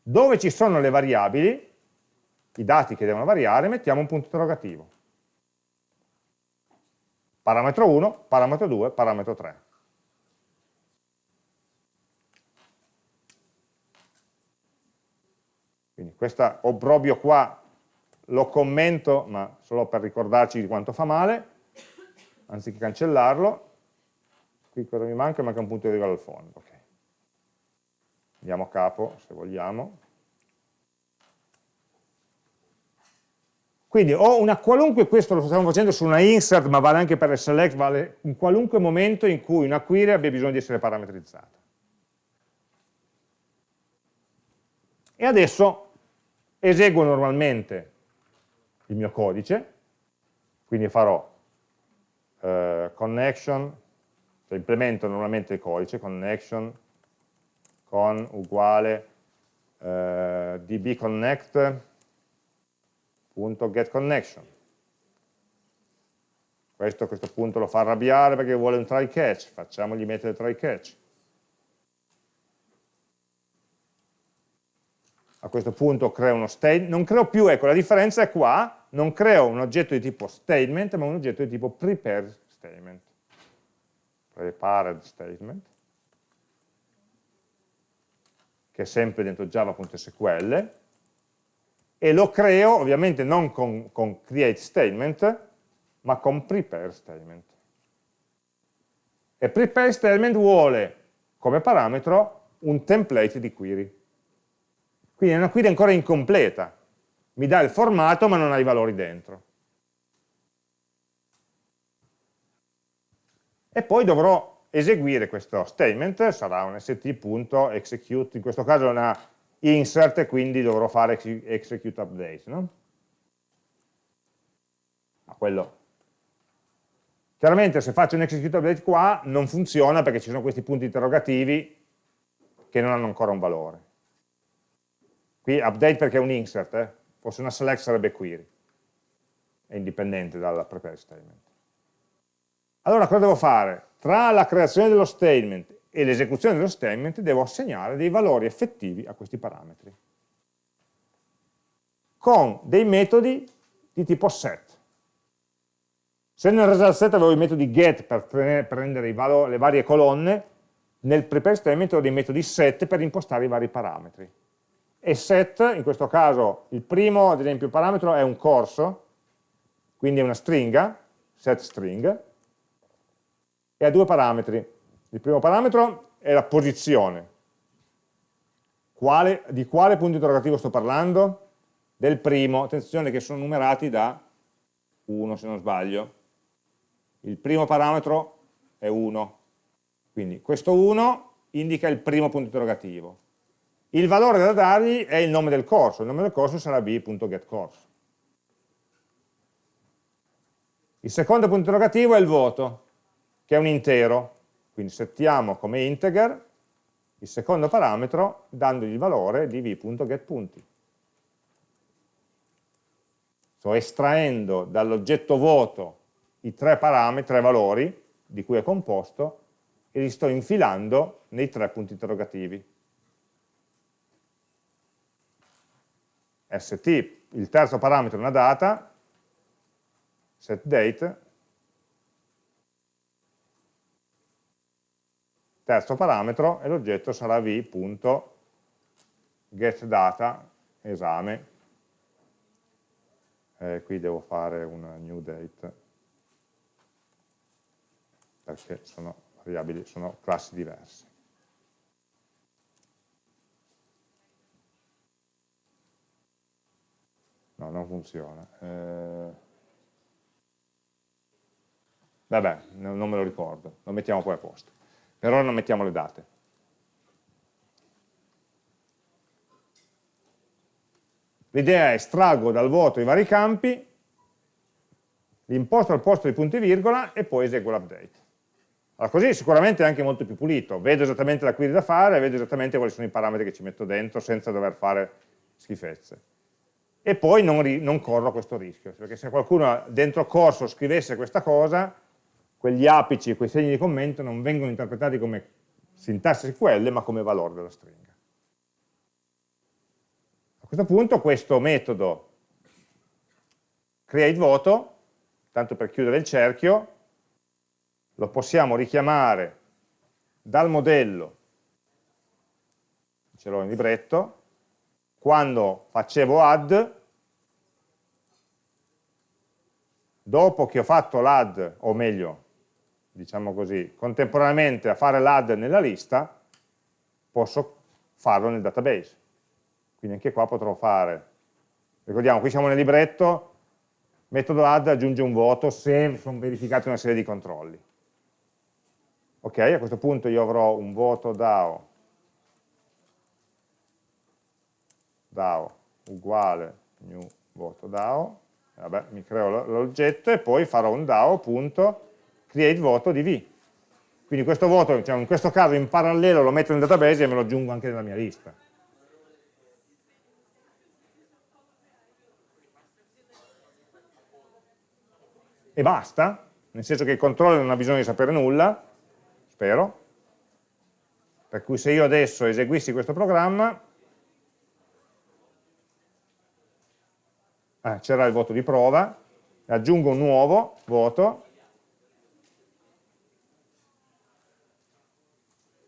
dove ci sono le variabili, i dati che devono variare, mettiamo un punto interrogativo. Parametro 1, parametro 2, parametro 3. Quindi questo obbrobio qua lo commento, ma solo per ricordarci di quanto fa male, anziché cancellarlo. Qui cosa mi manca? Manca un punto di riguardo al fondo. Okay. Andiamo a capo, se vogliamo. Quindi ho una qualunque, questo lo stiamo facendo su una insert, ma vale anche per il select, vale in qualunque momento in cui una query abbia bisogno di essere parametrizzata. E adesso eseguo normalmente il mio codice, Quindi farò eh, connection, cioè implemento normalmente il codice, connection con uguale eh, dbconnect.getConnection. Questo a questo punto lo fa arrabbiare perché vuole un try catch, facciamogli mettere try catch. A questo punto creo uno statement, non creo più, ecco la differenza è qua, non creo un oggetto di tipo statement, ma un oggetto di tipo prepared statement. Prepared statement, che è sempre dentro java.sql, e lo creo ovviamente non con, con create statement, ma con prepare statement. E prepare statement vuole come parametro un template di query. Quindi è una query ancora incompleta, mi dà il formato ma non ha i valori dentro. E poi dovrò eseguire questo statement, sarà un st.execute, in questo caso è una insert quindi dovrò fare execute update. No? Ma quello Chiaramente se faccio un execute update qua non funziona perché ci sono questi punti interrogativi che non hanno ancora un valore. Qui update perché è un insert, eh? fosse una select sarebbe query, è indipendente dal prepare statement. Allora cosa devo fare? Tra la creazione dello statement e l'esecuzione dello statement devo assegnare dei valori effettivi a questi parametri con dei metodi di tipo set se nel result set avevo i metodi get per prendere le varie colonne, nel prepare statement ho dei metodi set per impostare i vari parametri. E set, in questo caso, il primo, ad esempio, parametro è un corso, quindi è una stringa, set string, e ha due parametri. Il primo parametro è la posizione. Quale, di quale punto interrogativo sto parlando? Del primo, attenzione che sono numerati da 1 se non sbaglio il primo parametro è 1, quindi questo 1 indica il primo punto interrogativo. Il valore da dargli è il nome del corso, il nome del corso sarà b.getCourse. Il secondo punto interrogativo è il voto, che è un intero, quindi settiamo come integer il secondo parametro dandogli il valore di v.getPunti. Sto estraendo dall'oggetto voto i tre parametri, tre valori di cui è composto e li sto infilando nei tre punti interrogativi. St, il terzo parametro è una data, setDate, terzo parametro e l'oggetto sarà v.getData esame. Eh, qui devo fare una new date perché sono variabili, sono classi diverse. No, non funziona. Eh... Vabbè, non me lo ricordo, lo mettiamo poi a posto. Per ora non mettiamo le date. L'idea è estraggo dal voto i vari campi, li imposto al posto dei punti virgola e poi eseguo l'update. Allora, così sicuramente è anche molto più pulito, vedo esattamente la query da fare, vedo esattamente quali sono i parametri che ci metto dentro senza dover fare schifezze. E poi non, non corro questo rischio, perché se qualcuno dentro corso scrivesse questa cosa, quegli apici, quei segni di commento non vengono interpretati come sintassi SQL, ma come valore della stringa. A questo punto questo metodo createVoto, tanto per chiudere il cerchio, lo possiamo richiamare dal modello, ce l'ho in libretto, quando facevo add, dopo che ho fatto l'add, o meglio, diciamo così, contemporaneamente a fare l'add nella lista, posso farlo nel database. Quindi anche qua potrò fare, ricordiamo, qui siamo nel libretto, metodo add aggiunge un voto se sono verificate una serie di controlli. Ok, a questo punto io avrò un voto DAO, DAO uguale new voto DAO, vabbè, mi creo l'oggetto e poi farò un DAO.create voto di V. Quindi questo voto, diciamo, in questo caso in parallelo lo metto nel database e me lo aggiungo anche nella mia lista. E basta, nel senso che il controller non ha bisogno di sapere nulla, spero, per cui se io adesso eseguissi questo programma, eh, c'era il voto di prova, aggiungo un nuovo voto,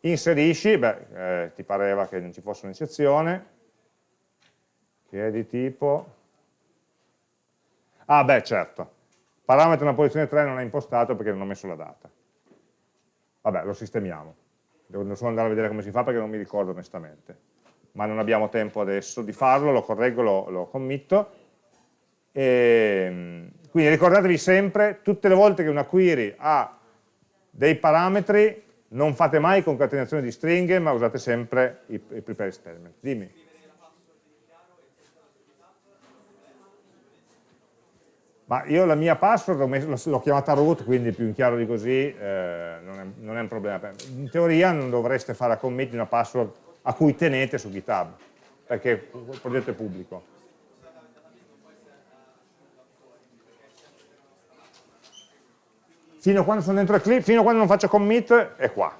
inserisci, beh, eh, ti pareva che non ci fosse un'eccezione, che è di tipo, ah beh certo, parametro nella posizione 3 non è impostato perché non ho messo la data, vabbè lo sistemiamo, devo solo andare a vedere come si fa perché non mi ricordo onestamente, ma non abbiamo tempo adesso di farlo, lo correggo, lo, lo committo, e, quindi ricordatevi sempre, tutte le volte che una query ha dei parametri, non fate mai concatenazione di stringhe, ma usate sempre i, i prepare statement. Dimmi. Ma io la mia password l'ho chiamata root, quindi più in chiaro di così eh, non, è, non, è, un problema. In teoria non dovreste fare la commit una password a cui tenete su GitHub, perché il progetto è pubblico. Fino a quando sono dentro Eclipse, fino a quando non faccio commit è qua.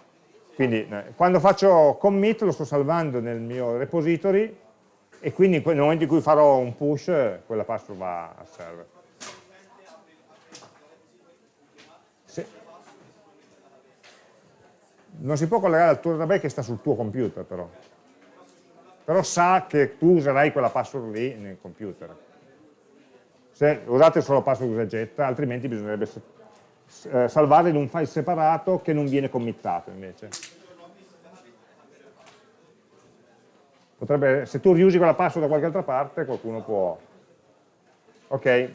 Quindi eh, quando faccio commit lo sto salvando nel mio repository e quindi nel momento in cui farò un push quella password va al server. Se... Non si può collegare al tuo database che sta sul tuo computer però. Però sa che tu userai quella password lì nel computer. Se usate solo password usa e getta, altrimenti bisognerebbe eh, in un file separato che non viene committato invece. Potrebbe, se tu riusi quella password da qualche altra parte, qualcuno può... Ok.